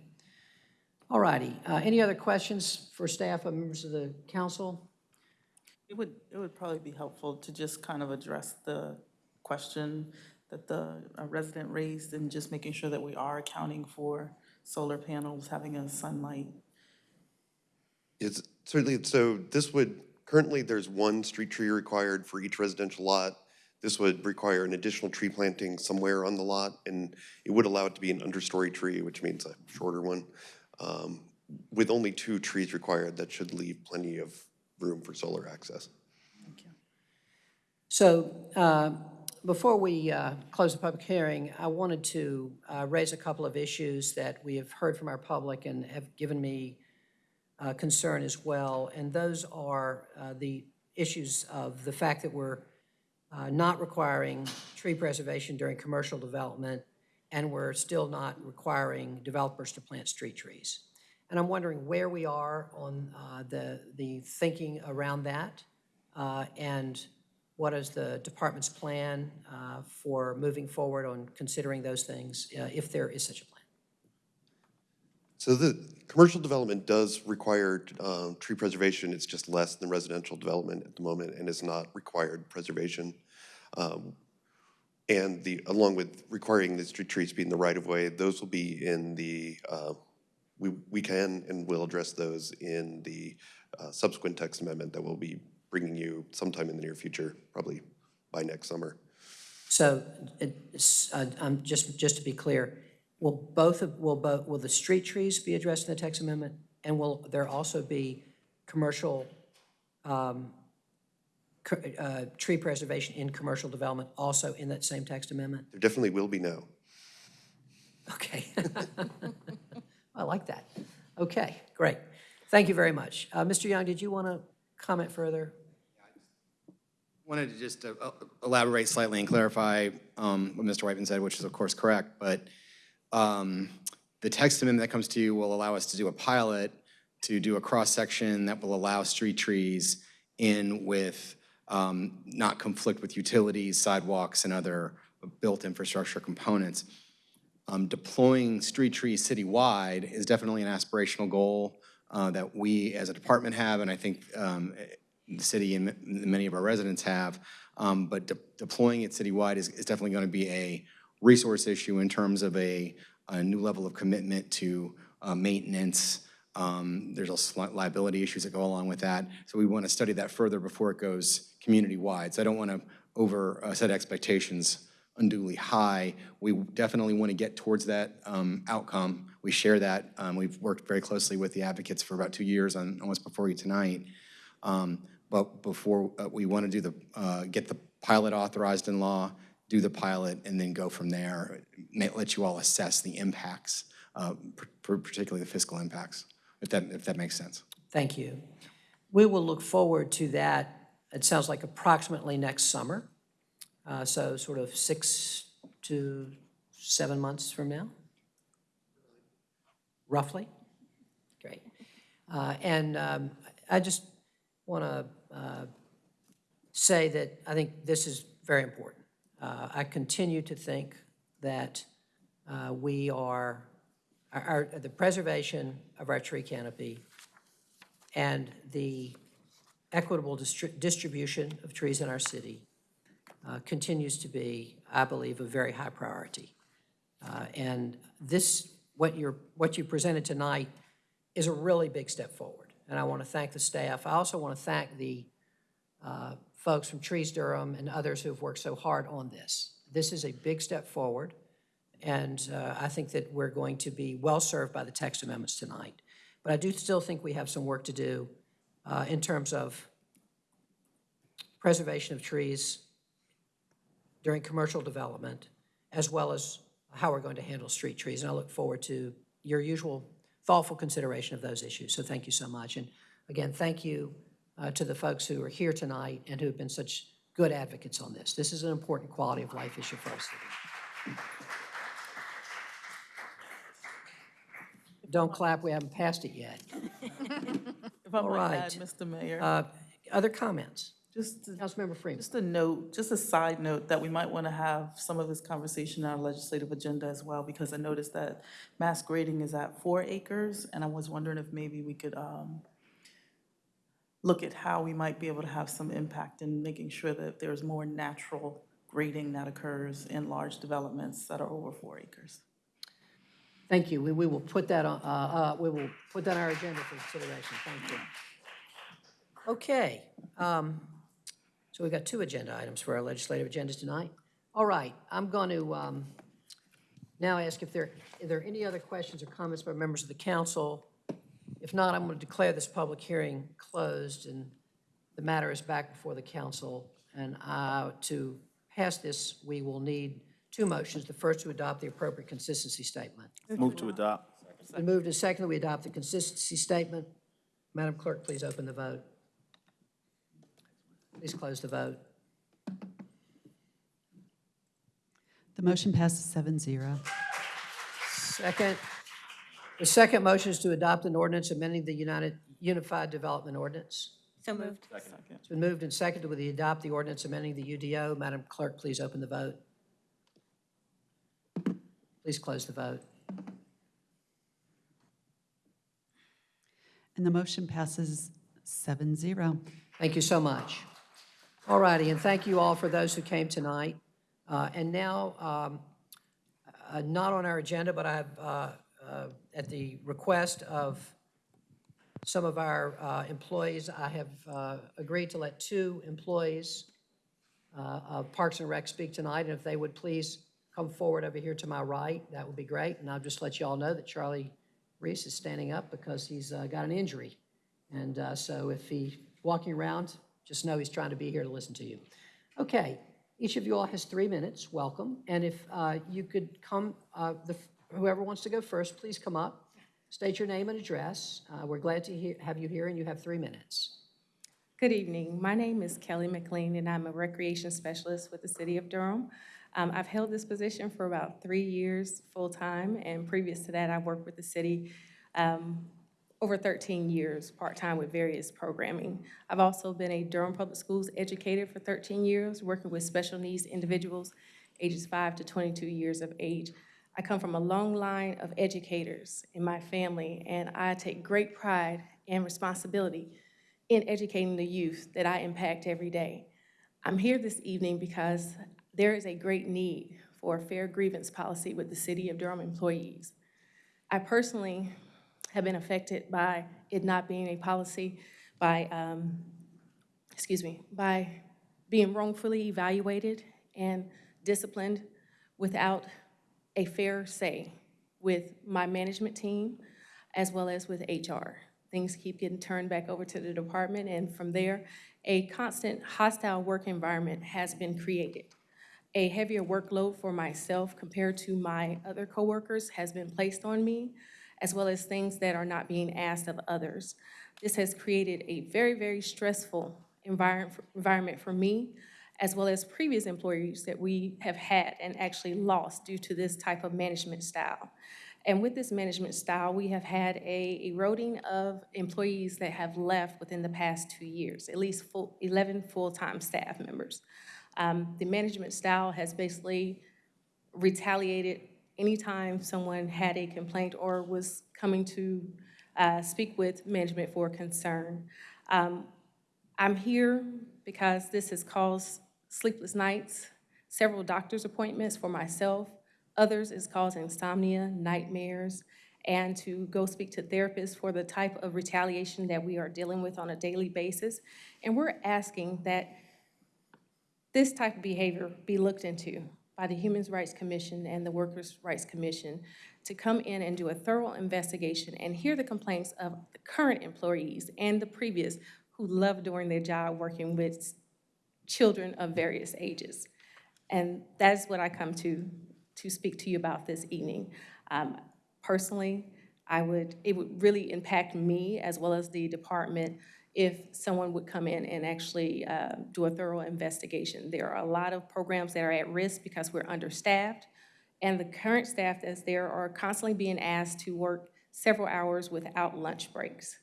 All righty. Uh, Any other questions for staff or members of the council? It would, it would probably be helpful to just kind of address the question that the uh, resident raised and just making sure that we are accounting for solar panels having a sunlight. It's certainly, so this would, currently, there's one street tree required for each residential lot. This would require an additional tree planting somewhere on the lot, and it would allow it to be an understory tree, which means a shorter one. Um, With only two trees required, that should leave plenty of room for solar access. Thank you. So uh, before we uh, close the public hearing, I wanted to uh, raise a couple of issues that we have heard from our public and have given me uh, concern as well. And those are uh, the issues of the fact that we're uh, not requiring tree preservation during commercial development, and we're still not requiring developers to plant street trees. And I'm wondering where we are on uh, the, the thinking around that, and what is the department's plan uh, for moving forward on considering those things, uh, if there is such a plan? So the commercial development does require um, tree preservation. It's just less than residential development at the moment and is not required preservation. Um, And the, along with requiring the street trees be in the right-of-way, those will be in the, uh, we we can and will address those in the uh, subsequent text amendment that we'll be bringing you sometime in the near future, probably by next summer. So, uh, um, just, just to be clear, will both of, will both, will the street trees be addressed in the text amendment? And will there also be commercial, um, uh, tree preservation in commercial development also in that same text amendment? There definitely will be no. Okay. <laughs> I like that. Okay, great. Thank you very much. Uh, Mr. Young, did you want to comment further? Wanted to just uh, elaborate slightly and clarify um, what Mr. Whiteman said, which is of course correct, but um, the text amendment that comes to you will allow us to do a pilot, to do a cross-section that will allow street trees in with, um, not conflict with utilities, sidewalks, and other built infrastructure components. Um, Deploying street trees citywide is definitely an aspirational goal uh, that we as a department have, and I think um, the city and many of our residents have. Um, But de- deploying it citywide is is definitely going to be a resource issue in terms of a, a new level of commitment to uh, maintenance. Um, There's also liability issues that go along with that. So we want to study that further before it goes community-wide. So I don't want to over, uh, set expectations unduly high. We definitely want to get towards that um, outcome. We share that. Um, We've worked very closely with the advocates for about two years on, almost before you tonight. Um, But before, uh, we want to do the, uh, get the pilot authorized in law, do the pilot, and then go from there. Let you all assess the impacts, uh, par- par- particularly the fiscal impacts, if that, if that makes sense. Thank you. We will look forward to that, it sounds like approximately next summer. Uh, So sort of six to seven months from now? Roughly? Great. Uh, And um, I just want to say that I think this is very important. Uh, I continue to think that uh, we are, our- our, the preservation of our tree canopy and the equitable distri- distribution of trees in our city uh, continues to be, I believe, a very high priority. Uh, And this, what you're, what you presented tonight is a really big step forward. And I want to thank the staff. I also want to thank the uh, folks from Trees Durham and others who have worked so hard on this. This is a big step forward, and uh, I think that we're going to be well-served by the text amendments tonight. But I do still think we have some work to do uh, in terms of preservation of trees during commercial development, as well as how we're going to handle street trees. And I look forward to your usual thoughtful consideration of those issues. So thank you so much. And again, thank you uh, to the folks who are here tonight and who have been such good advocates on this. This is an important quality of life issue for us. Don't clap, we haven't passed it yet. <laughs> All add. Mr. Mayor. Uh, Other comments? Just, Councilmember Freeman. just a note, just a side note, that we might want to have some of this conversation on our legislative agenda as well, because I noticed that mass grading is at four acres, and I was wondering if maybe we could um, look at how we might be able to have some impact in making sure that there's more natural grading that occurs in large developments that are over four acres. Thank you. We, we will put that on, uh, uh, we will put that on our agenda for consideration. Thank you. Okay. um, So we've got two agenda items for our legislative agendas tonight. All right, I'm going to um, now ask if there, are there any other questions or comments by members of the council? If not, I'm going to declare this public hearing closed, and the matter is back before the council. And uh, to pass this, we will need two motions. The first to adopt the appropriate consistency statement. Move to adopt. It's been moved and seconded, we adopt the consistency statement. Madam Clerk, please open the vote. Please close the vote. The motion passes seven zero. Second, the second motion is to adopt an ordinance amending the United, Unified Development Ordinance. So moved. Second. It's been moved and seconded with the adopt the ordinance amending the UDO. Madam Clerk, please open the vote. Please close the vote. And the motion passes seven zero. Thank you so much. All righty, and thank you all for those who came tonight. Uh, And now, um, uh, not on our agenda, but I have, uh, uh, at the request of some of our uh, employees, I have uh, agreed to let two employees of Parks and Rec speak tonight, and if they would please come forward over here to my right, that would be great. And I'll just let you all know that Charlie Reece is standing up because he's got an injury. And so if he's walking around, just know he's trying to be here to listen to you. Okay, each of you all has three minutes. Welcome. And if uh, you could come, uh, the- whoever wants to go first, please come up, state your name and address. Uh, We're glad to have you here, and you have three minutes. Good evening. My name is Kelly McLean, and I'm a recreation specialist with the City of Durham. Um, I've held this position for about three years full-time, and previous to that, I worked with the city um, over 13 years, part-time with various programming. I've also been a Durham Public Schools educator for 13 years, working with special needs individuals ages 5 to 22 years of age. I come from a long line of educators in my family, and I take great pride and responsibility in educating the youth that I impact every day. I'm here this evening because there is a great need for a fair grievance policy with the City of Durham employees. I personally have been affected by it not being a policy, by, um, excuse me, by being wrongfully evaluated and disciplined without a fair say with my management team as well as with HR. Things keep getting turned back over to the department, and from there, a constant hostile work environment has been created. A heavier workload for myself compared to my other coworkers has been placed on me, as well as things that are not being asked of others. This has created a very, very stressful environment, for me, as well as previous employees that we have had and actually lost due to this type of management style. And with this management style, we have had a eroding of employees that have left within the past two years, at least full, 11 full-time staff members. Um, The management style has basically retaliated anytime someone had a complaint or was coming to uh, speak with management for concern. Um, I'm here because this has caused sleepless nights, several doctor's appointments for myself. Others is causing insomnia, nightmares, and to go speak to therapists for the type of retaliation that we are dealing with on a daily basis. And we're asking that this type of behavior be looked into by the Human Rights Commission and the Workers' Rights Commission to come in and do a thorough investigation and hear the complaints of the current employees and the previous who love doing their job working with children of various ages. And that is what I come to, to speak to you about this evening. Um, Personally, I would, it would really impact me as well as the department if someone would come in and actually uh, do a thorough investigation. There are a lot of programs that are at risk because we're understaffed, and the current staff that's there are constantly being asked to work several hours without lunch breaks.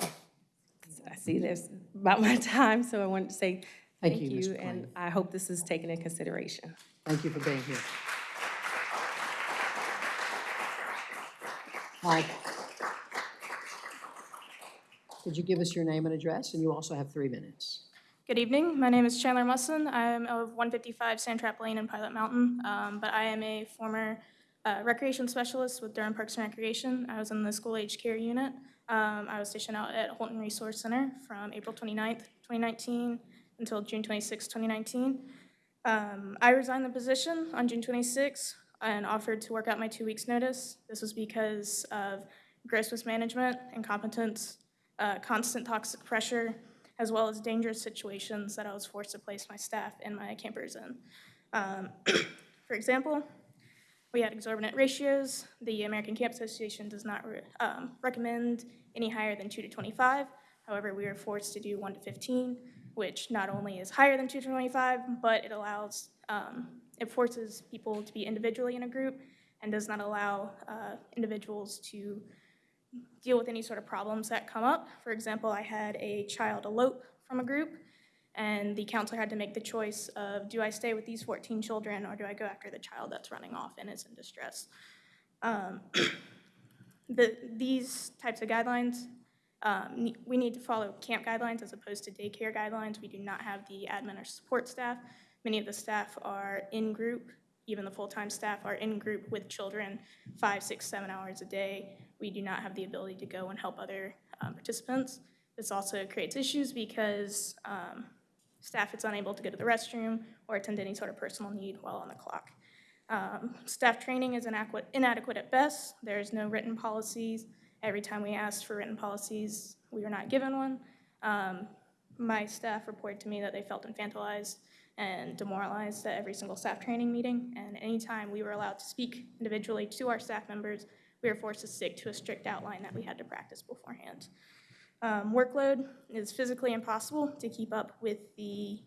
I see that's about my time, so I wanted to say Thank thank you, you, and I hope this is taken into consideration. Thank you for being here. Mike, could you give us your name and address? And you also have three minutes. Good evening. My name is Chandler Musson. I'm of 155 Sandtrap Lane in Pilot Mountain, um, but I am a former uh, recreation specialist with Durham Parks and Recreation. I was in the school age care unit. Um, I was stationed out at Holton Resource Center from April 29th, 2019 until June 26, 2019. Um, I resigned the position on June 26 and offered to work out my two weeks' notice. This was because of gross mismanagement, incompetence, uh, constant toxic pressure, as well as dangerous situations that I was forced to place my staff and my campers in. Um, <clears throat> For example, we had exorbitant ratios. The American Camp Association does not re- um, recommend any higher than 2 to 25. However, we were forced to do 1 to 15, which not only is higher than 2 to 25, but it allows, um, it forces people to be individually in a group and does not allow uh, individuals to deal with any sort of problems that come up. For example, I had a child elope from a group, and the counselor had to make the choice of, do I stay with these 14 children, or do I go after the child that's running off and is in distress? Um, <coughs> the, these types of guidelines, um, we need to follow camp guidelines as opposed to daycare guidelines. We do not have the admin or support staff. Many of the staff are in group, even the full-time staff are in group with children five, six, seven hours a day. We do not have the ability to go and help other um, participants. This also creates issues because um, staff is unable to go to the restroom or attend any sort of personal need while on the clock. Um, Staff training is inadequate, at best. There's no written policies. Every time we asked for written policies, we were not given one. Um, My staff reported to me that they felt infantilized and demoralized at every single staff training meeting. And anytime we were allowed to speak individually to our staff members, we were forced to stick to a strict outline that we had to practice beforehand. Um, Workload is physically impossible to keep up with the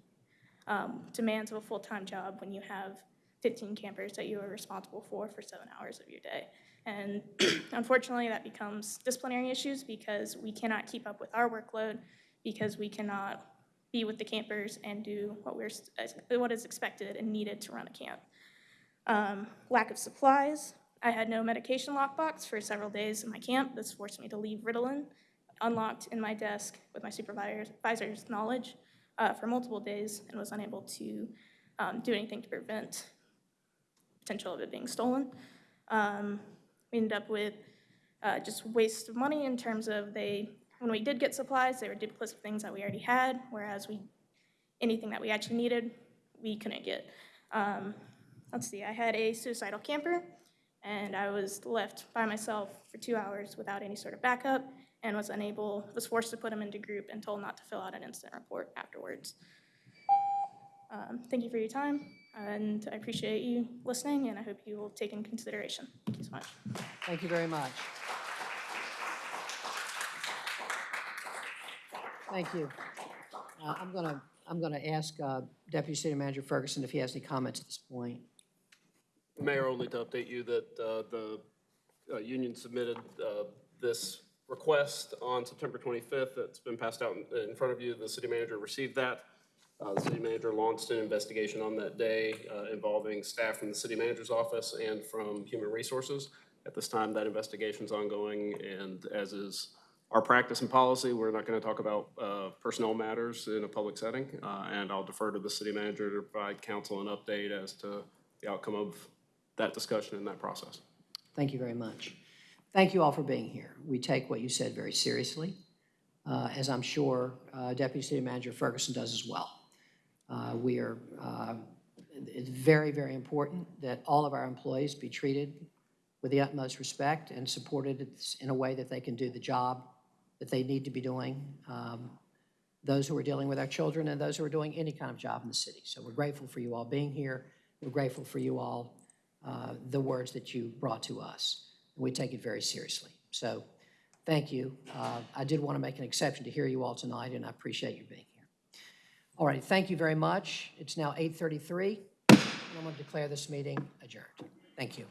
um, demands of a full-time job when you have 15 campers that you are responsible for for seven hours of your day. And <clears throat> unfortunately, that becomes disciplinary issues because we cannot keep up with our workload because we cannot be with the campers and do what we're, what is expected and needed to run a camp. Um, Lack of supplies. I had no medication lockbox for several days in my camp. This forced me to leave Ritalin unlocked in my desk with my supervisor's knowledge uh, for multiple days and was unable to um, do anything to prevent potential of it being stolen. Um, we ended up with uh, just waste of money in terms of they, when we did get supplies, they were duplicates of things that we already had, whereas we, anything that we actually needed, we couldn't get. Um, let's see, I had a suicidal camper, and I was left by myself for two hours without any sort of backup, and was unable, was forced to put him into group and told not to fill out an incident report afterwards. Um, Thank you for your time, and I appreciate you listening, and I hope you will take in consideration. Thank you so much. Thank you very much. Thank you. Uh, I'm going to, I'm going to ask uh, Deputy City Manager Ferguson if he has any comments at this point. Mayor, only to update you that uh, the uh, union submitted uh, this request on September 25th. It's been passed out in- front of you. The city manager received that. Uh, The city manager launched an investigation on that day uh, involving staff from the city manager's office and from Human Resources. At this time, that investigation is ongoing, and as is our practice and policy, we're not going to talk about uh, personnel matters in a public setting, uh, and I'll defer to the city manager to provide council an update as to the outcome of that discussion and that process. Thank you very much. Thank you all for being here. We take what you said very seriously, uh, as I'm sure uh, Deputy City Manager Ferguson does as well. Uh, We are, uh, it's very, very important that all of our employees be treated with the utmost respect and supported in a way that they can do the job that they need to be doing, um, those who are dealing with our children and those who are doing any kind of job in the city. So we're grateful for you all being here. We're grateful for you all, uh, the words that you brought to us. We take it very seriously. So thank you. Uh, I did want to make an exception to hear you all tonight, and I appreciate you being here. All right, thank you very much. It's now 8:33, and I'm going to declare this meeting adjourned. Thank you.